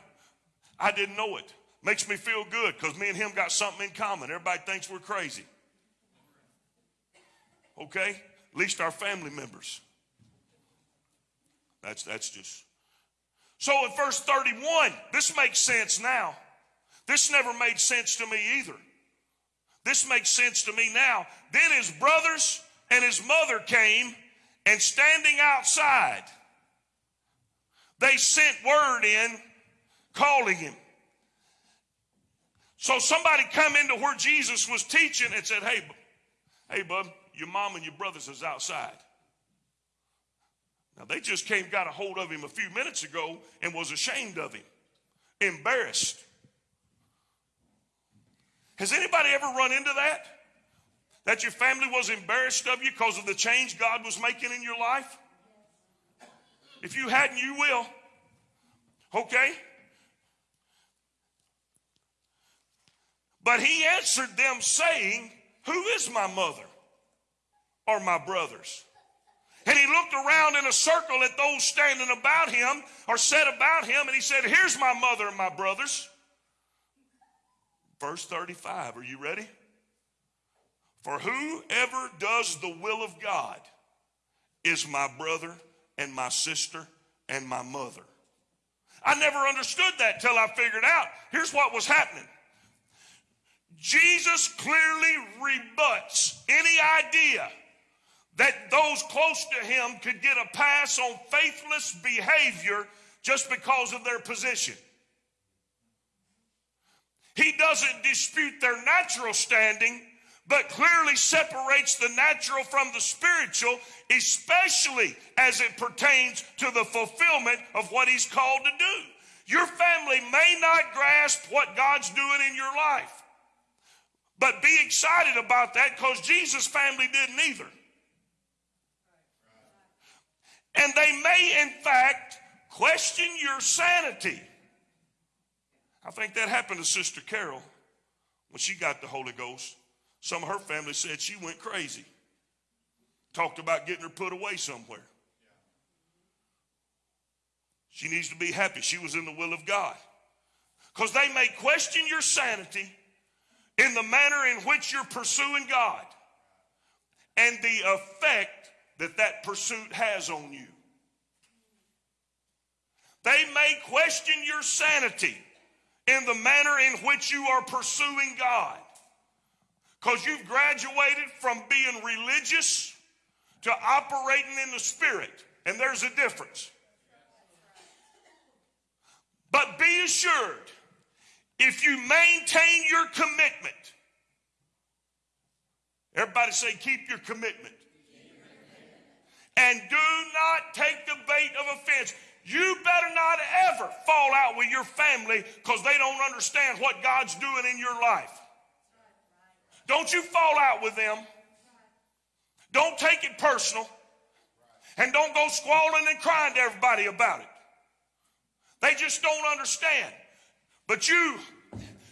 I didn't know it. Makes me feel good because me and him got something in common. Everybody thinks we're crazy. Okay? At least our family members. That's that's just. So in verse 31, this makes sense now. This never made sense to me either. This makes sense to me now. Then his brothers and his mother came and standing outside, they sent word in calling him. So somebody come into where Jesus was teaching and said, Hey, hey, bub, your mom and your brothers is outside. Now they just came, got a hold of him a few minutes ago and was ashamed of him, embarrassed. Has anybody ever run into that? That your family was embarrassed of you because of the change God was making in your life? If you hadn't, you will. Okay? But he answered them, saying, Who is my mother? or my brothers? And he looked around in a circle at those standing about him or said about him, and he said, Here's my mother and my brothers. Verse 35, are you ready? For whoever does the will of God is my brother and my sister and my mother. I never understood that till I figured out. Here's what was happening. Jesus clearly rebuts any idea that those close to him could get a pass on faithless behavior just because of their position. He doesn't dispute their natural standing, but clearly separates the natural from the spiritual, especially as it pertains to the fulfillment of what he's called to do. Your family may not grasp what God's doing in your life, but be excited about that because Jesus' family didn't either. And they may, in fact, question your sanity. I think that happened to Sister Carol when she got the Holy Ghost. Some of her family said she went crazy. Talked about getting her put away somewhere. She needs to be happy she was in the will of God. Because they may question your sanity in the manner in which you're pursuing God and the effect that that pursuit has on you. They may question your sanity in the manner in which you are pursuing God. Because you've graduated from being religious to operating in the spirit. And there's a difference. But be assured, if you maintain your commitment, everybody say, keep your commitment. And do not take the bait of offense. You better not ever fall out with your family because they don't understand what God's doing in your life. Don't you fall out with them. Don't take it personal. And don't go squalling and crying to everybody about it. They just don't understand. But you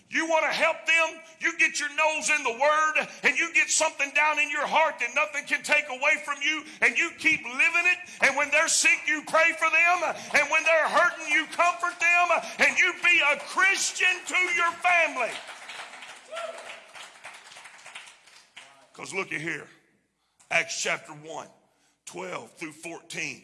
you want to help them? You get your nose in the word and you get something down in your heart that nothing can take away from you and you keep living it. And when they're sick, you pray for them. And when they're hurting, you comfort them. And you be a Christian to your family. Because look at here Acts chapter 1, 12 through 14.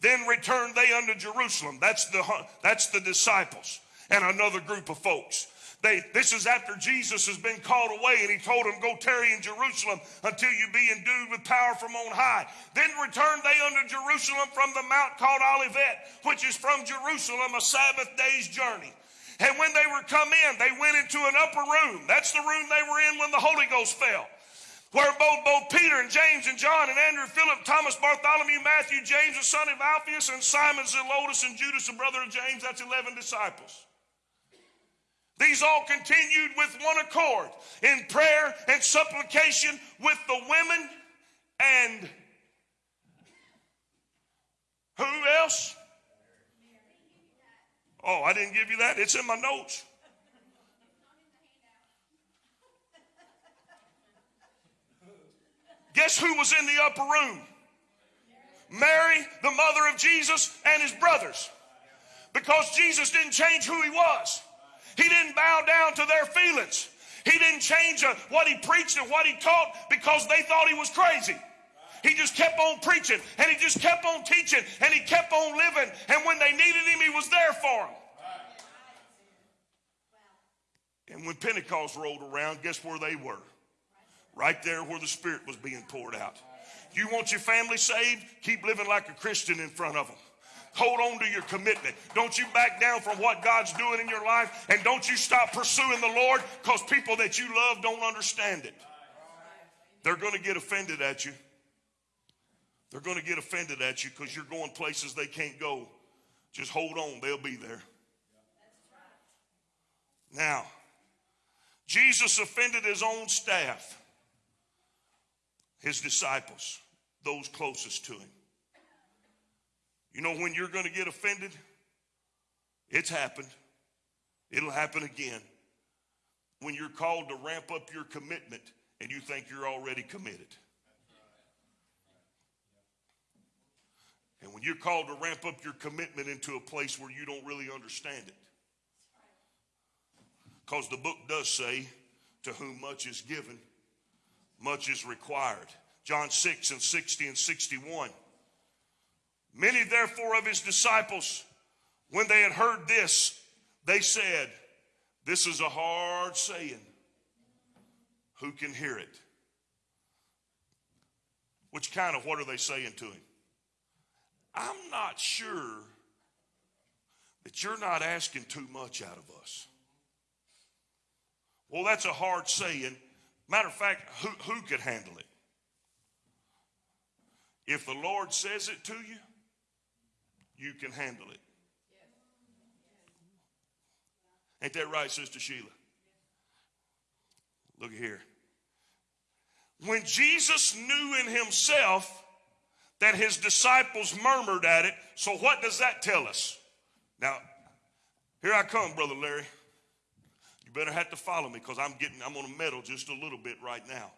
Then returned they unto Jerusalem. That's the, that's the disciples and another group of folks. They, this is after Jesus has been called away and he told them, Go tarry in Jerusalem until you be endued with power from on high. Then returned they unto Jerusalem from the mount called Olivet, which is from Jerusalem a Sabbath day's journey. And when they were come in, they went into an upper room. That's the room they were in when the Holy Ghost fell where both, both Peter and James and John and Andrew, Philip, Thomas, Bartholomew, Matthew, James, the son of Alphaeus, and Simon, Zelotes, and Judas, the brother of James, that's 11 disciples. These all continued with one accord in prayer and supplication with the women and who else? Oh, I didn't give you that. It's in my notes. Guess who was in the upper room? Mary, the mother of Jesus, and his brothers. Because Jesus didn't change who he was. He didn't bow down to their feelings. He didn't change uh, what he preached and what he taught because they thought he was crazy. He just kept on preaching and he just kept on teaching and he kept on living. And when they needed him, he was there for them. And when Pentecost rolled around, guess where they were? right there where the Spirit was being poured out. You want your family saved? Keep living like a Christian in front of them. Hold on to your commitment. Don't you back down from what God's doing in your life. And don't you stop pursuing the Lord because people that you love don't understand it. They're going to get offended at you. They're going to get offended at you because you're going places they can't go. Just hold on, they'll be there. Now, Jesus offended his own staff his disciples, those closest to him. You know, when you're going to get offended, it's happened. It'll happen again. When you're called to ramp up your commitment and you think you're already committed. And when you're called to ramp up your commitment into a place where you don't really understand it. Because the book does say, to whom much is given, much is required. John 6 and 60 and 61. Many therefore of his disciples, when they had heard this, they said, This is a hard saying. Who can hear it? Which kind of what are they saying to him? I'm not sure that you're not asking too much out of us. Well, that's a hard saying. Matter of fact, who, who could handle it? If the Lord says it to you, you can handle it. Ain't that right, Sister Sheila? Look here. When Jesus knew in himself that his disciples murmured at it, so what does that tell us? Now, here I come, Brother Larry. You better have to follow me because I'm getting, I'm going to meddle just a little bit right now.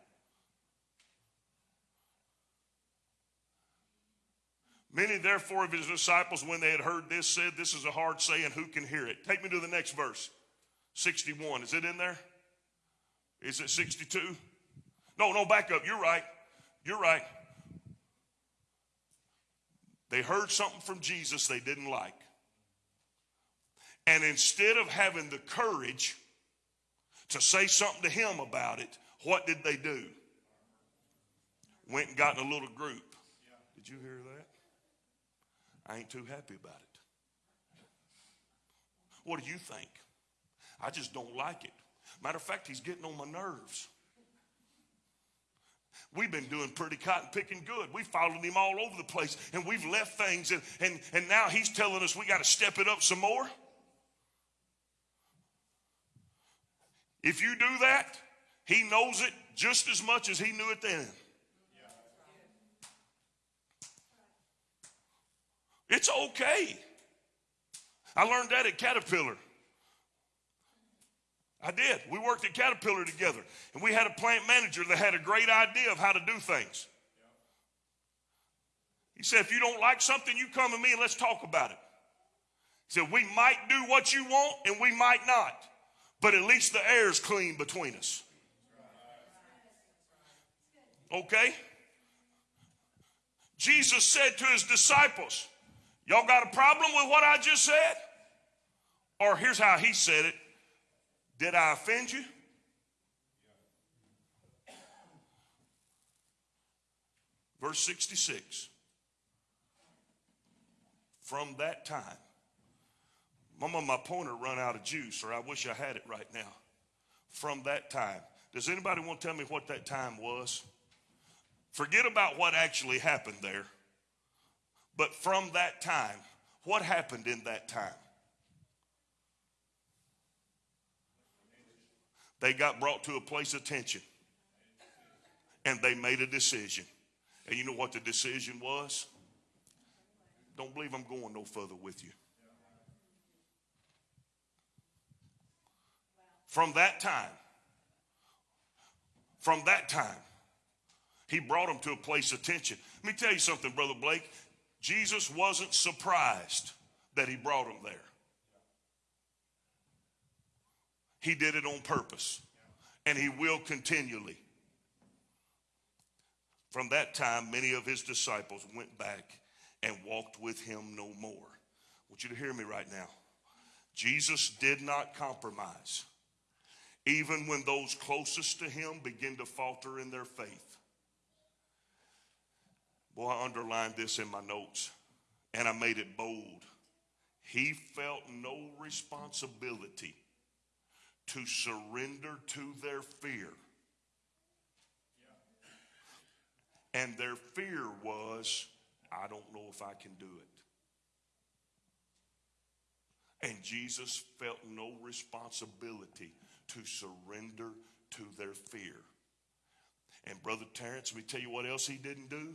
Many, therefore, of his disciples, when they had heard this, said, This is a hard saying, who can hear it? Take me to the next verse 61. Is it in there? Is it 62? No, no, back up. You're right. You're right. They heard something from Jesus they didn't like. And instead of having the courage to say something to him about it, what did they do? Went and got in a little group. Did you hear that? I ain't too happy about it. What do you think? I just don't like it. Matter of fact, he's getting on my nerves. We've been doing pretty cotton picking good. We followed him all over the place and we've left things and, and, and now he's telling us we got to step it up some more. If you do that, he knows it just as much as he knew it then. It's okay. I learned that at Caterpillar. I did. We worked at Caterpillar together, and we had a plant manager that had a great idea of how to do things. He said, If you don't like something, you come to me and let's talk about it. He said, We might do what you want and we might not, but at least the air's clean between us. Okay? Jesus said to his disciples, Y'all got a problem with what I just said? Or here's how he said it Did I offend you? Verse 66. From that time, Mama, my pointer run out of juice, or I wish I had it right now. From that time. Does anybody want to tell me what that time was? Forget about what actually happened there. But from that time, what happened in that time? They got brought to a place of tension and they made a decision. And you know what the decision was? Don't believe I'm going no further with you. From that time, from that time, he brought them to a place of tension. Let me tell you something, Brother Blake. Jesus wasn't surprised that he brought them there. He did it on purpose, and he will continually. From that time, many of his disciples went back and walked with him no more. I want you to hear me right now. Jesus did not compromise, even when those closest to him begin to falter in their faith. I underlined this in my notes and I made it bold. He felt no responsibility to surrender to their fear. And their fear was, I don't know if I can do it. And Jesus felt no responsibility to surrender to their fear. And Brother Terrence, let me tell you what else he didn't do.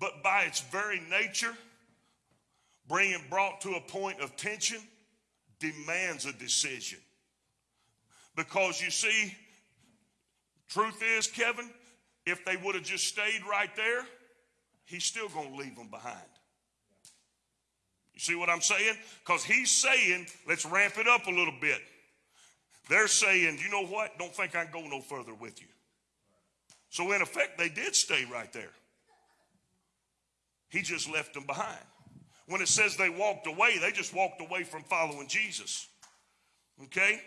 but by its very nature, bringing brought to a point of tension demands a decision. Because you see, truth is, Kevin, if they would have just stayed right there, he's still going to leave them behind. You see what I'm saying? Because he's saying, let's ramp it up a little bit. They're saying, you know what? Don't think I can go no further with you. So, in effect, they did stay right there. He just left them behind. When it says they walked away, they just walked away from following Jesus. Okay?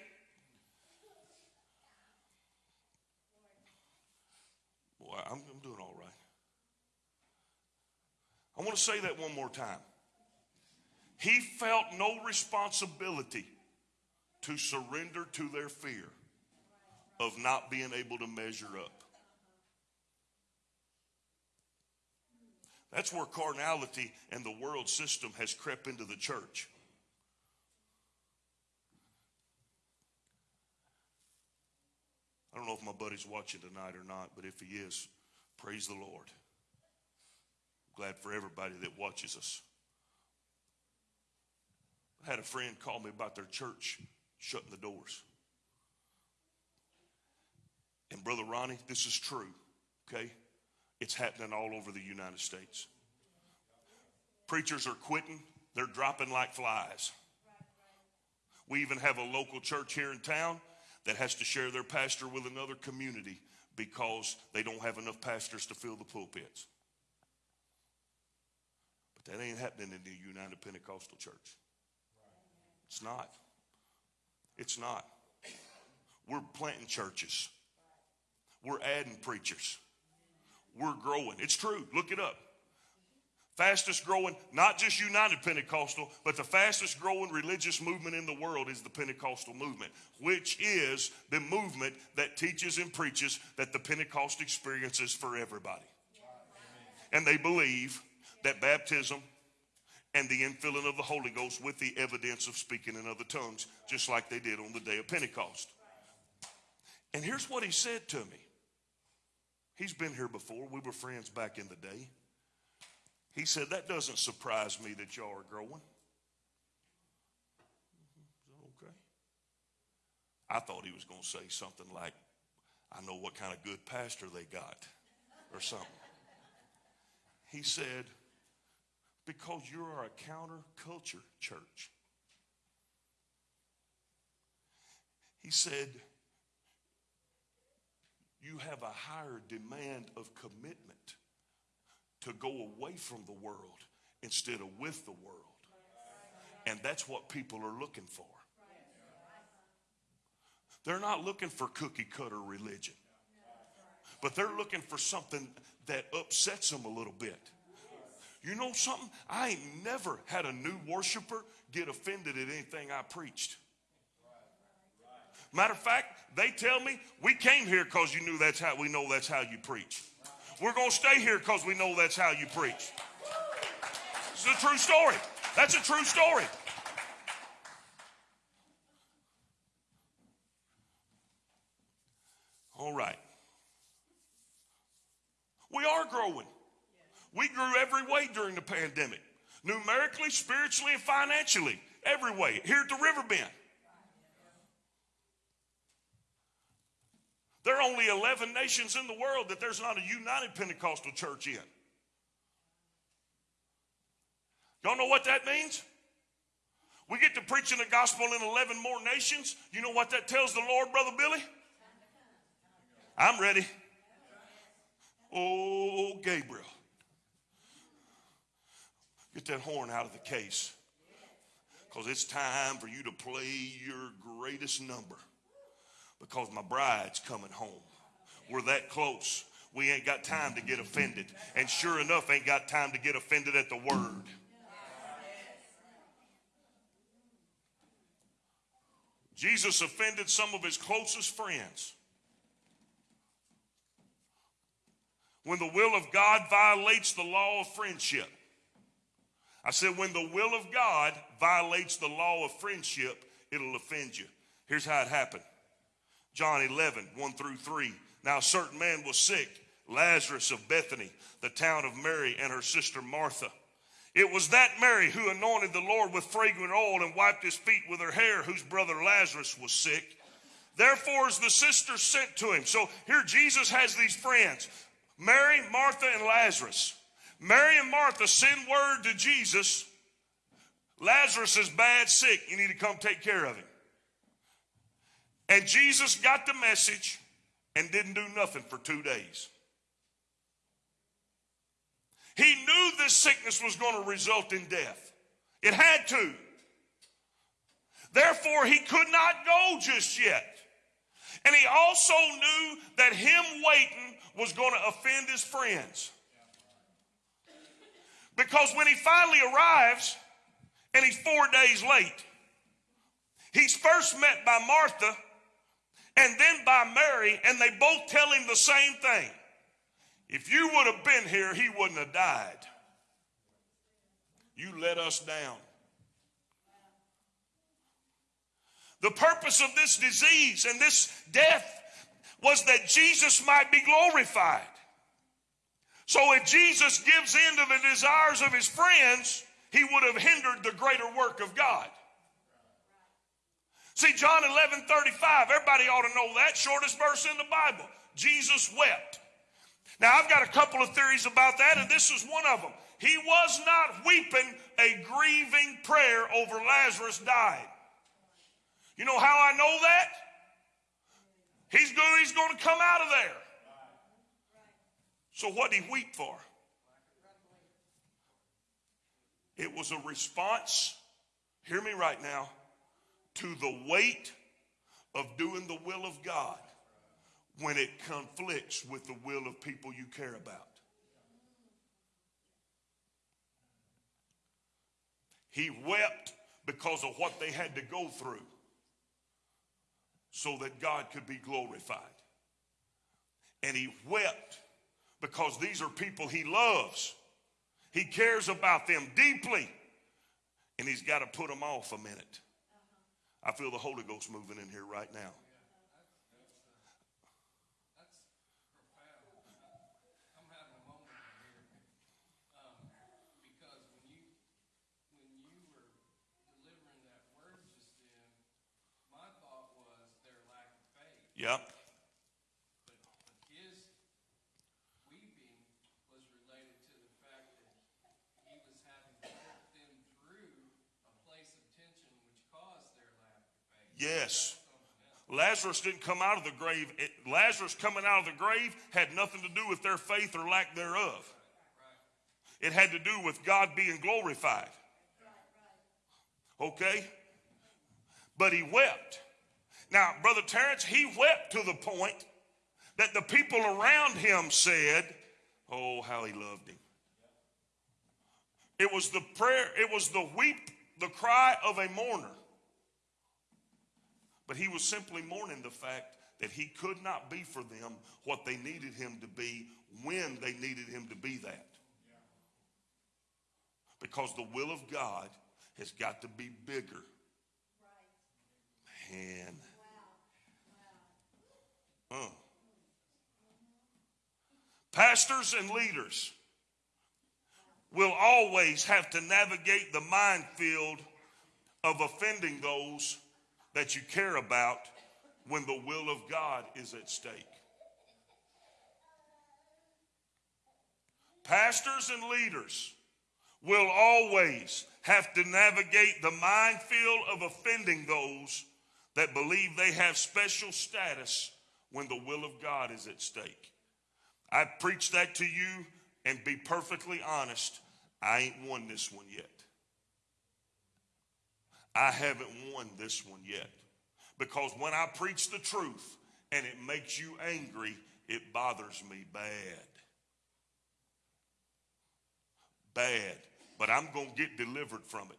Boy, I'm, I'm doing all right. I want to say that one more time. He felt no responsibility to surrender to their fear of not being able to measure up. That's where carnality and the world system has crept into the church. I don't know if my buddy's watching tonight or not, but if he is, praise the Lord. Glad for everybody that watches us. I had a friend call me about their church shutting the doors. And Brother Ronnie, this is true, okay? It's happening all over the United States. Preachers are quitting, they're dropping like flies. We even have a local church here in town that has to share their pastor with another community because they don't have enough pastors to fill the pulpits. But that ain't happening in the United Pentecostal Church. It's not. It's not. We're planting churches. We're adding preachers. We're growing. It's true. Look it up. Fastest growing, not just United Pentecostal, but the fastest growing religious movement in the world is the Pentecostal movement, which is the movement that teaches and preaches that the Pentecost experience is for everybody. And they believe that baptism and the infilling of the Holy Ghost with the evidence of speaking in other tongues, just like they did on the day of Pentecost. And here's what he said to me. He's been here before. We were friends back in the day. He said, That doesn't surprise me that y'all are growing. Mm-hmm. Okay. I thought he was going to say something like, I know what kind of good pastor they got, or something. He said, Because you are a counterculture church. He said, you have a higher demand of commitment to go away from the world instead of with the world. And that's what people are looking for. They're not looking for cookie cutter religion, but they're looking for something that upsets them a little bit. You know something? I ain't never had a new worshiper get offended at anything I preached. Matter of fact, they tell me we came here because you knew that's how we know that's how you preach. We're going to stay here because we know that's how you preach. It's a true story. That's a true story. All right. We are growing. We grew every way during the pandemic numerically, spiritually, and financially. Every way. Here at the Riverbend. There are only 11 nations in the world that there's not a united Pentecostal church in. Y'all know what that means? We get to preaching the gospel in 11 more nations. You know what that tells the Lord, Brother Billy? I'm ready. Oh, Gabriel. Get that horn out of the case. Because it's time for you to play your greatest number because my bride's coming home. We're that close. We ain't got time to get offended. And sure enough, ain't got time to get offended at the word. Jesus offended some of his closest friends. When the will of God violates the law of friendship. I said, when the will of God violates the law of friendship, it'll offend you. Here's how it happened John 11, 1 through 3. Now, a certain man was sick, Lazarus of Bethany, the town of Mary and her sister Martha. It was that Mary who anointed the Lord with fragrant oil and wiped his feet with her hair, whose brother Lazarus was sick. Therefore, as the sisters sent to him. So here Jesus has these friends Mary, Martha, and Lazarus. Mary and Martha send word to Jesus Lazarus is bad, sick. You need to come take care of him. And Jesus got the message and didn't do nothing for two days. He knew this sickness was going to result in death. It had to. Therefore, he could not go just yet. And he also knew that him waiting was going to offend his friends. Because when he finally arrives and he's four days late, he's first met by Martha and then by Mary, and they both tell him the same thing. If you would have been here, he wouldn't have died. You let us down. The purpose of this disease and this death was that Jesus might be glorified. So if Jesus gives in to the desires of his friends, he would have hindered the greater work of God. See, John 11 35, everybody ought to know that, shortest verse in the Bible. Jesus wept. Now, I've got a couple of theories about that, and this is one of them. He was not weeping a grieving prayer over Lazarus dying. You know how I know that? He's going, he's going to come out of there. So, what did he weep for? It was a response, hear me right now, to the weight of doing the will of God when it conflicts with the will of people you care about. He wept because of what they had to go through so that God could be glorified. And he wept because these are people he loves. He cares about them deeply. And he's got to put them off a minute. I feel the Holy Ghost moving in here right now. I'm having a moment here, um, because when you, when you were delivering that word just then, my thought was their lack of faith. Yep. But, but his weeping was related to the fact that he was having to put them through a place of tension which caused their lack of faith. Yes. Lazarus didn't come out of the grave. It, Lazarus coming out of the grave had nothing to do with their faith or lack thereof. It had to do with God being glorified. Okay? But he wept. Now, Brother Terrence, he wept to the point that the people around him said, Oh, how he loved him. It was the prayer, it was the weep, the cry of a mourner. But he was simply mourning the fact that he could not be for them what they needed him to be when they needed him to be that. Because the will of God has got to be bigger. Man. Pastors and leaders will always have to navigate the minefield of offending those that you care about when the will of God is at stake. Pastors and leaders will always have to navigate the minefield of offending those that believe they have special status when the will of God is at stake. I preach that to you and be perfectly honest, I ain't won this one yet. I haven't won this one yet. Because when I preach the truth and it makes you angry, it bothers me bad. Bad. But I'm going to get delivered from it.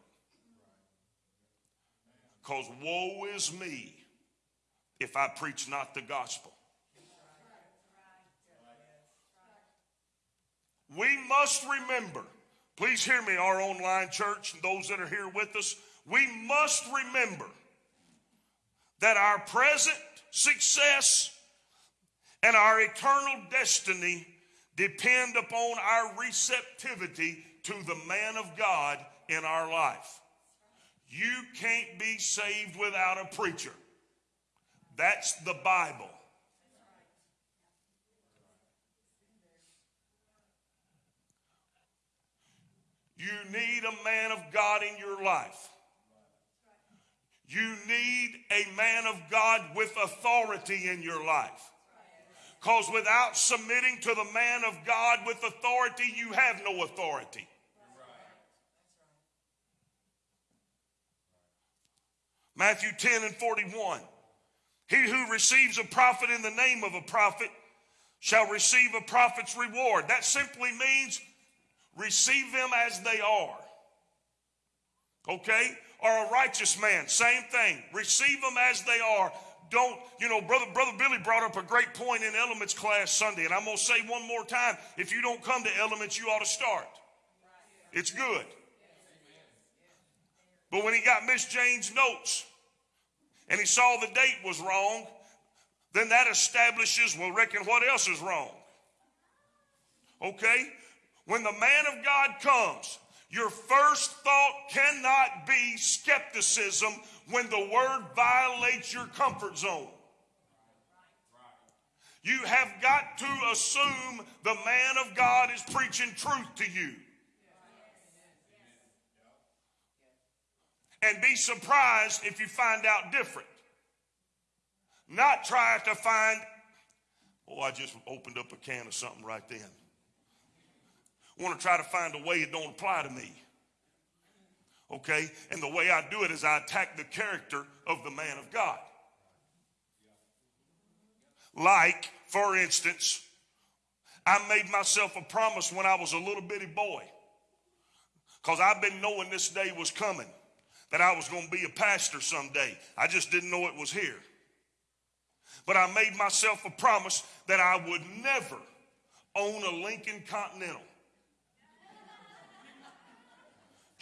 Because woe is me if I preach not the gospel. We must remember, please hear me, our online church and those that are here with us. We must remember that our present success and our eternal destiny depend upon our receptivity to the man of God in our life. You can't be saved without a preacher. That's the Bible. You need a man of God in your life. You need a man of God with authority in your life. Because without submitting to the man of God with authority, you have no authority. Matthew 10 and 41. He who receives a prophet in the name of a prophet shall receive a prophet's reward. That simply means receive them as they are. Okay? Or a righteous man, same thing. Receive them as they are. Don't, you know, brother, brother Billy brought up a great point in elements class Sunday, and I'm gonna say one more time: if you don't come to elements, you ought to start. It's good. But when he got Miss Jane's notes and he saw the date was wrong, then that establishes, well, reckon what else is wrong? Okay? When the man of God comes, your first thought cannot be skepticism when the word violates your comfort zone. You have got to assume the man of God is preaching truth to you. And be surprised if you find out different. Not try to find, oh, I just opened up a can of something right then. Want to try to find a way it don't apply to me. Okay? And the way I do it is I attack the character of the man of God. Like, for instance, I made myself a promise when I was a little bitty boy. Because I've been knowing this day was coming, that I was going to be a pastor someday. I just didn't know it was here. But I made myself a promise that I would never own a Lincoln Continental.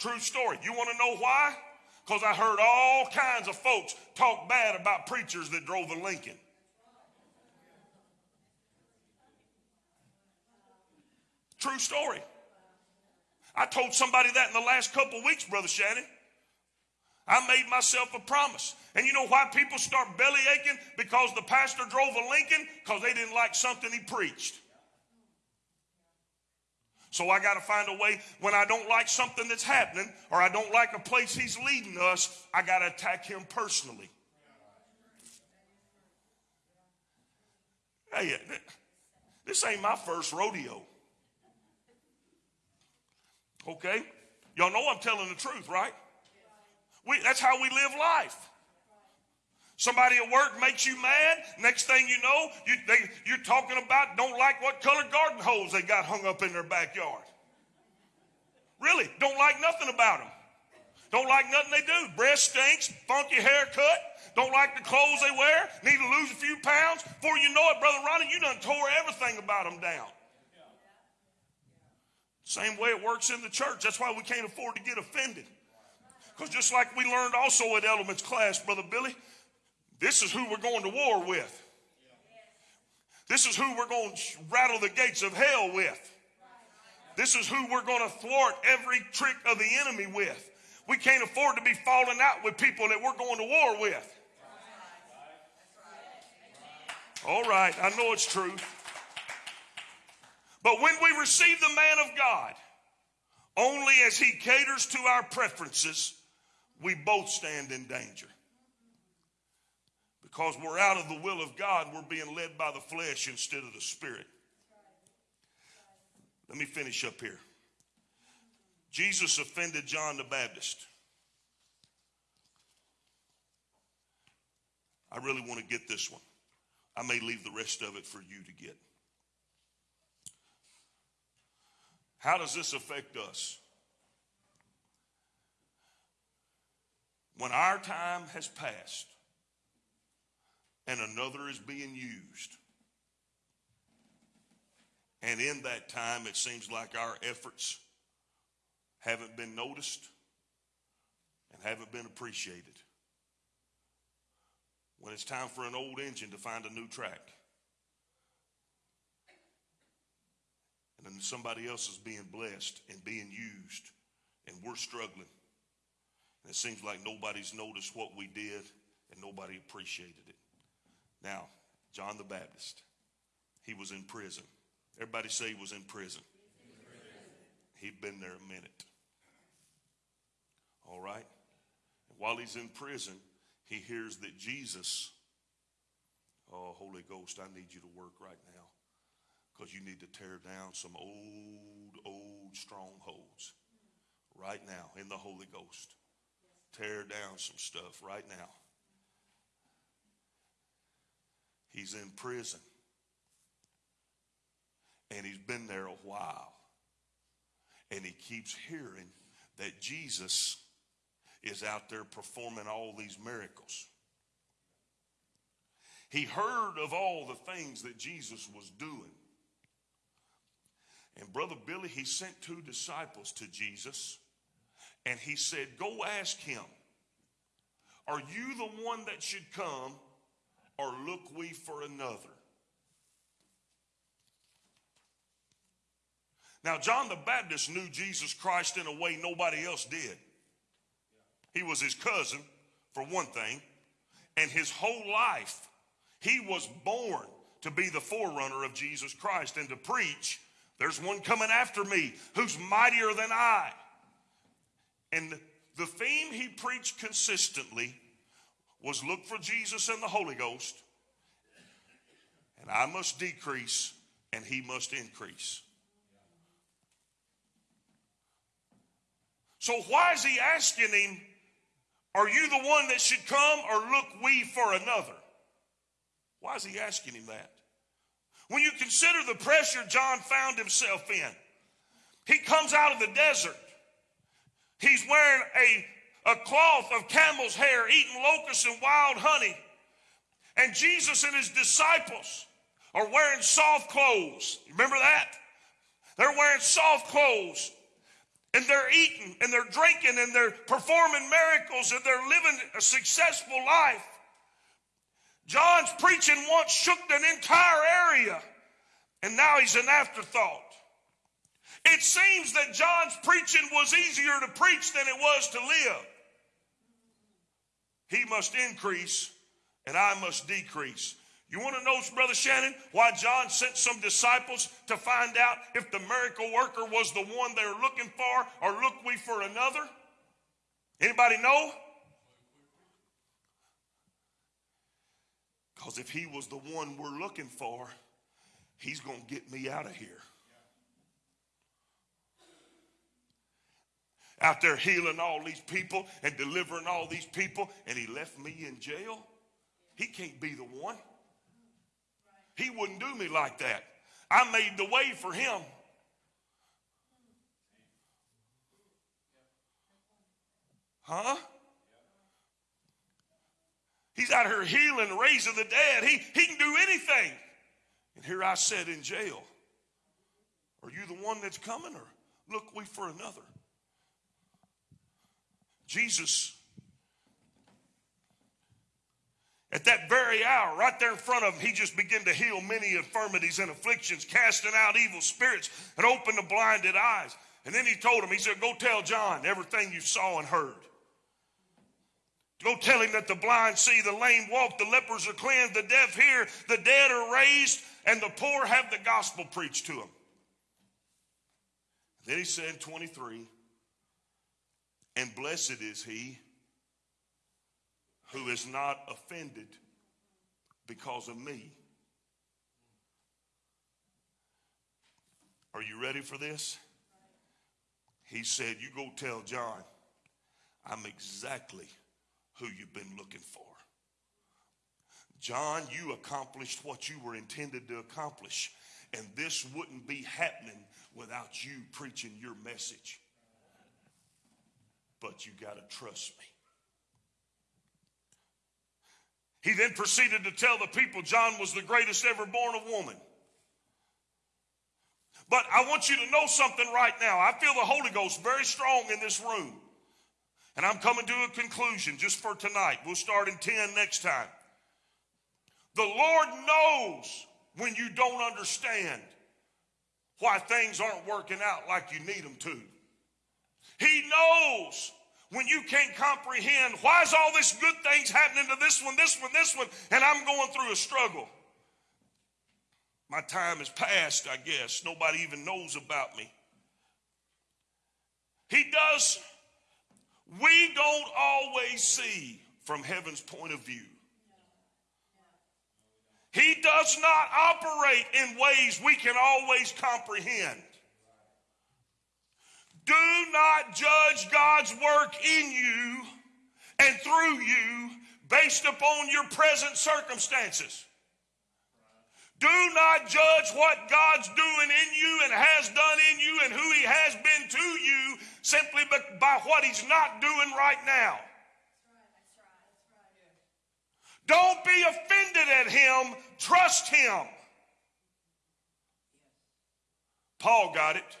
True story. You want to know why? Because I heard all kinds of folks talk bad about preachers that drove a Lincoln. True story. I told somebody that in the last couple weeks, Brother Shannon. I made myself a promise. And you know why people start belly aching? Because the pastor drove a Lincoln? Because they didn't like something he preached. So I got to find a way when I don't like something that's happening or I don't like a place he's leading us, I got to attack him personally. Hey, uh, this ain't my first rodeo. Okay? Y'all know I'm telling the truth, right? We, that's how we live life. Somebody at work makes you mad. Next thing you know, you, they, you're talking about don't like what color garden hose they got hung up in their backyard. Really, don't like nothing about them. Don't like nothing they do. Breath stinks, funky haircut, don't like the clothes they wear, need to lose a few pounds. Before you know it, Brother Ronnie, you done tore everything about them down. Same way it works in the church. That's why we can't afford to get offended. Because just like we learned also at Elements class, Brother Billy, this is who we're going to war with. This is who we're going to rattle the gates of hell with. This is who we're going to thwart every trick of the enemy with. We can't afford to be falling out with people that we're going to war with. All right, I know it's true. But when we receive the man of God, only as he caters to our preferences, we both stand in danger. Because we're out of the will of God, we're being led by the flesh instead of the spirit. Let me finish up here. Jesus offended John the Baptist. I really want to get this one. I may leave the rest of it for you to get. How does this affect us? When our time has passed and another is being used, and in that time it seems like our efforts haven't been noticed and haven't been appreciated. When it's time for an old engine to find a new track. And then somebody else is being blessed and being used, and we're struggling. And it seems like nobody's noticed what we did and nobody appreciated it. Now, John the Baptist, he was in prison. Everybody say he was in prison. He'd been there a minute. All right? And while he's in prison, he hears that Jesus, oh, Holy Ghost, I need you to work right now because you need to tear down some old, old strongholds right now in the Holy Ghost. Tear down some stuff right now. He's in prison. And he's been there a while. And he keeps hearing that Jesus is out there performing all these miracles. He heard of all the things that Jesus was doing. And Brother Billy, he sent two disciples to Jesus and he said, Go ask him, are you the one that should come or look we for another? Now, John the Baptist knew Jesus Christ in a way nobody else did. He was his cousin, for one thing, and his whole life, he was born to be the forerunner of Jesus Christ and to preach, there's one coming after me who's mightier than I. And the theme he preached consistently was look for Jesus and the Holy Ghost, and I must decrease and he must increase. So, why is he asking him, Are you the one that should come, or look we for another? Why is he asking him that? When you consider the pressure John found himself in, he comes out of the desert. He's wearing a, a cloth of camel's hair, eating locusts and wild honey. And Jesus and his disciples are wearing soft clothes. Remember that? They're wearing soft clothes. And they're eating and they're drinking and they're performing miracles and they're living a successful life. John's preaching once shook an entire area, and now he's an afterthought. It seems that John's preaching was easier to preach than it was to live. He must increase, and I must decrease. You want to know, Brother Shannon, why John sent some disciples to find out if the miracle worker was the one they're looking for, or look we for another? Anybody know? Because if he was the one we're looking for, he's going to get me out of here. Out there healing all these people and delivering all these people, and he left me in jail. He can't be the one. He wouldn't do me like that. I made the way for him. Huh? He's out here healing, raising the dead. He, he can do anything. And here I sat in jail. Are you the one that's coming, or look we for another? Jesus, at that very hour, right there in front of him, he just began to heal many infirmities and afflictions, casting out evil spirits and opened the blinded eyes. And then he told him, he said, Go tell John everything you saw and heard. Go tell him that the blind see, the lame walk, the lepers are cleansed, the deaf hear, the dead are raised, and the poor have the gospel preached to them. Then he said, 23, and blessed is he who is not offended because of me. Are you ready for this? He said, You go tell John, I'm exactly who you've been looking for. John, you accomplished what you were intended to accomplish, and this wouldn't be happening without you preaching your message. But you got to trust me. He then proceeded to tell the people John was the greatest ever born of woman. But I want you to know something right now. I feel the Holy Ghost very strong in this room. And I'm coming to a conclusion just for tonight. We'll start in 10 next time. The Lord knows when you don't understand why things aren't working out like you need them to. He knows when you can't comprehend why is all this good things happening to this one, this one, this one, and I'm going through a struggle. My time is past, I guess. Nobody even knows about me. He does, we don't always see from heaven's point of view. He does not operate in ways we can always comprehend. Do not judge God's work in you and through you based upon your present circumstances. Do not judge what God's doing in you and has done in you and who He has been to you simply by what He's not doing right now. Don't be offended at Him, trust Him. Paul got it.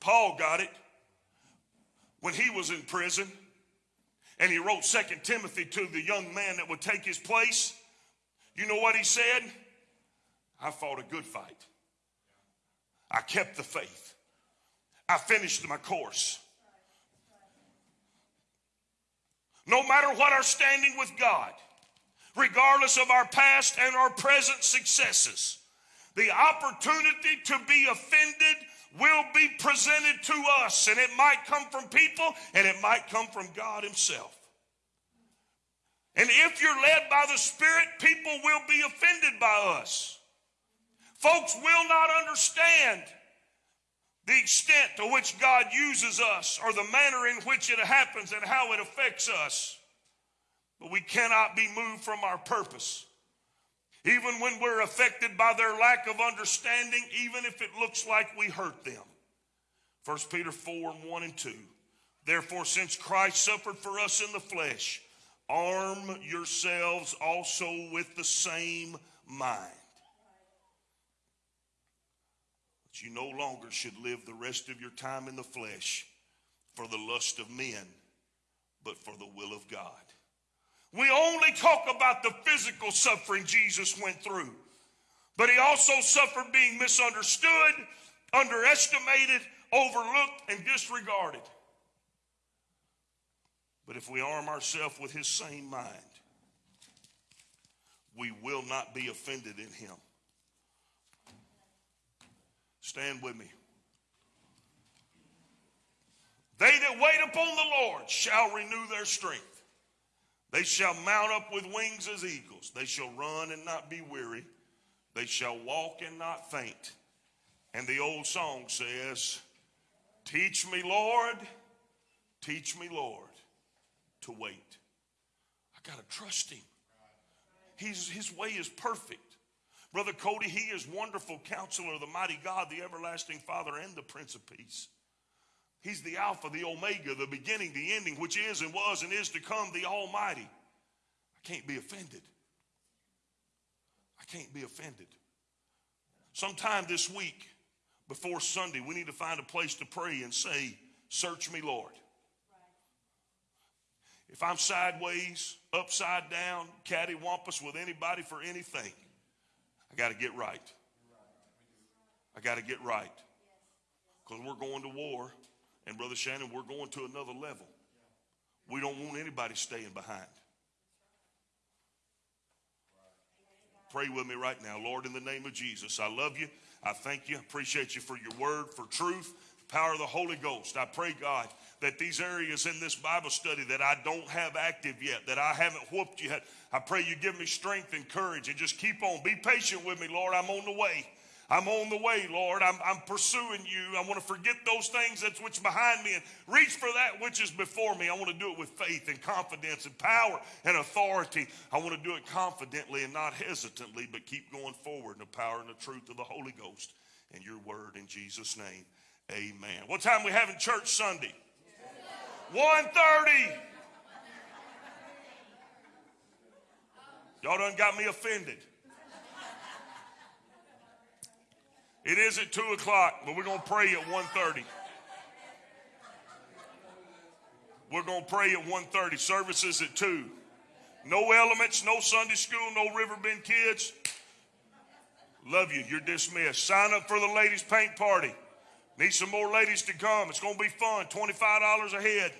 Paul got it when he was in prison and he wrote Second Timothy to the young man that would take his place. You know what he said? I fought a good fight. I kept the faith. I finished my course. No matter what our standing with God, regardless of our past and our present successes, the opportunity to be offended will be presented to us, and it might come from people and it might come from God Himself. And if you're led by the Spirit, people will be offended by us. Folks will not understand the extent to which God uses us or the manner in which it happens and how it affects us. But we cannot be moved from our purpose. Even when we're affected by their lack of understanding, even if it looks like we hurt them. 1 Peter 4 and 1 and 2. Therefore, since Christ suffered for us in the flesh, arm yourselves also with the same mind. That you no longer should live the rest of your time in the flesh for the lust of men, but for the will of God. We only talk about the physical suffering Jesus went through, but he also suffered being misunderstood, underestimated, overlooked, and disregarded. But if we arm ourselves with his same mind, we will not be offended in him. Stand with me. They that wait upon the Lord shall renew their strength. They shall mount up with wings as eagles. They shall run and not be weary. They shall walk and not faint. And the old song says, Teach me, Lord, teach me, Lord, to wait. I got to trust him. He's, his way is perfect. Brother Cody, he is wonderful counselor, of the mighty God, the everlasting Father, and the Prince of Peace. He's the Alpha, the Omega, the beginning, the ending, which is and was and is to come, the Almighty. I can't be offended. I can't be offended. Sometime this week, before Sunday, we need to find a place to pray and say, Search me, Lord. If I'm sideways, upside down, cattywampus with anybody for anything, I got to get right. I got to get right. Because we're going to war. And Brother Shannon, we're going to another level. We don't want anybody staying behind. Pray with me right now. Lord, in the name of Jesus, I love you. I thank you. I appreciate you for your word, for truth, power of the Holy Ghost. I pray, God, that these areas in this Bible study that I don't have active yet, that I haven't whooped yet, I pray you give me strength and courage and just keep on. Be patient with me, Lord. I'm on the way. I'm on the way, Lord. I'm, I'm pursuing you. I want to forget those things that's which behind me and reach for that which is before me. I want to do it with faith and confidence and power and authority. I want to do it confidently and not hesitantly, but keep going forward in the power and the truth of the Holy Ghost and your word in Jesus' name. Amen. What time we having church Sunday? 1.30. Y'all done got me offended. It is at 2 o'clock, but we're going to pray at 1.30. We're going to pray at 1.30. Services at 2. No elements, no Sunday school, no Riverbend kids. Love you. You're dismissed. Sign up for the ladies' paint party. Need some more ladies to come. It's going to be fun. $25 a head.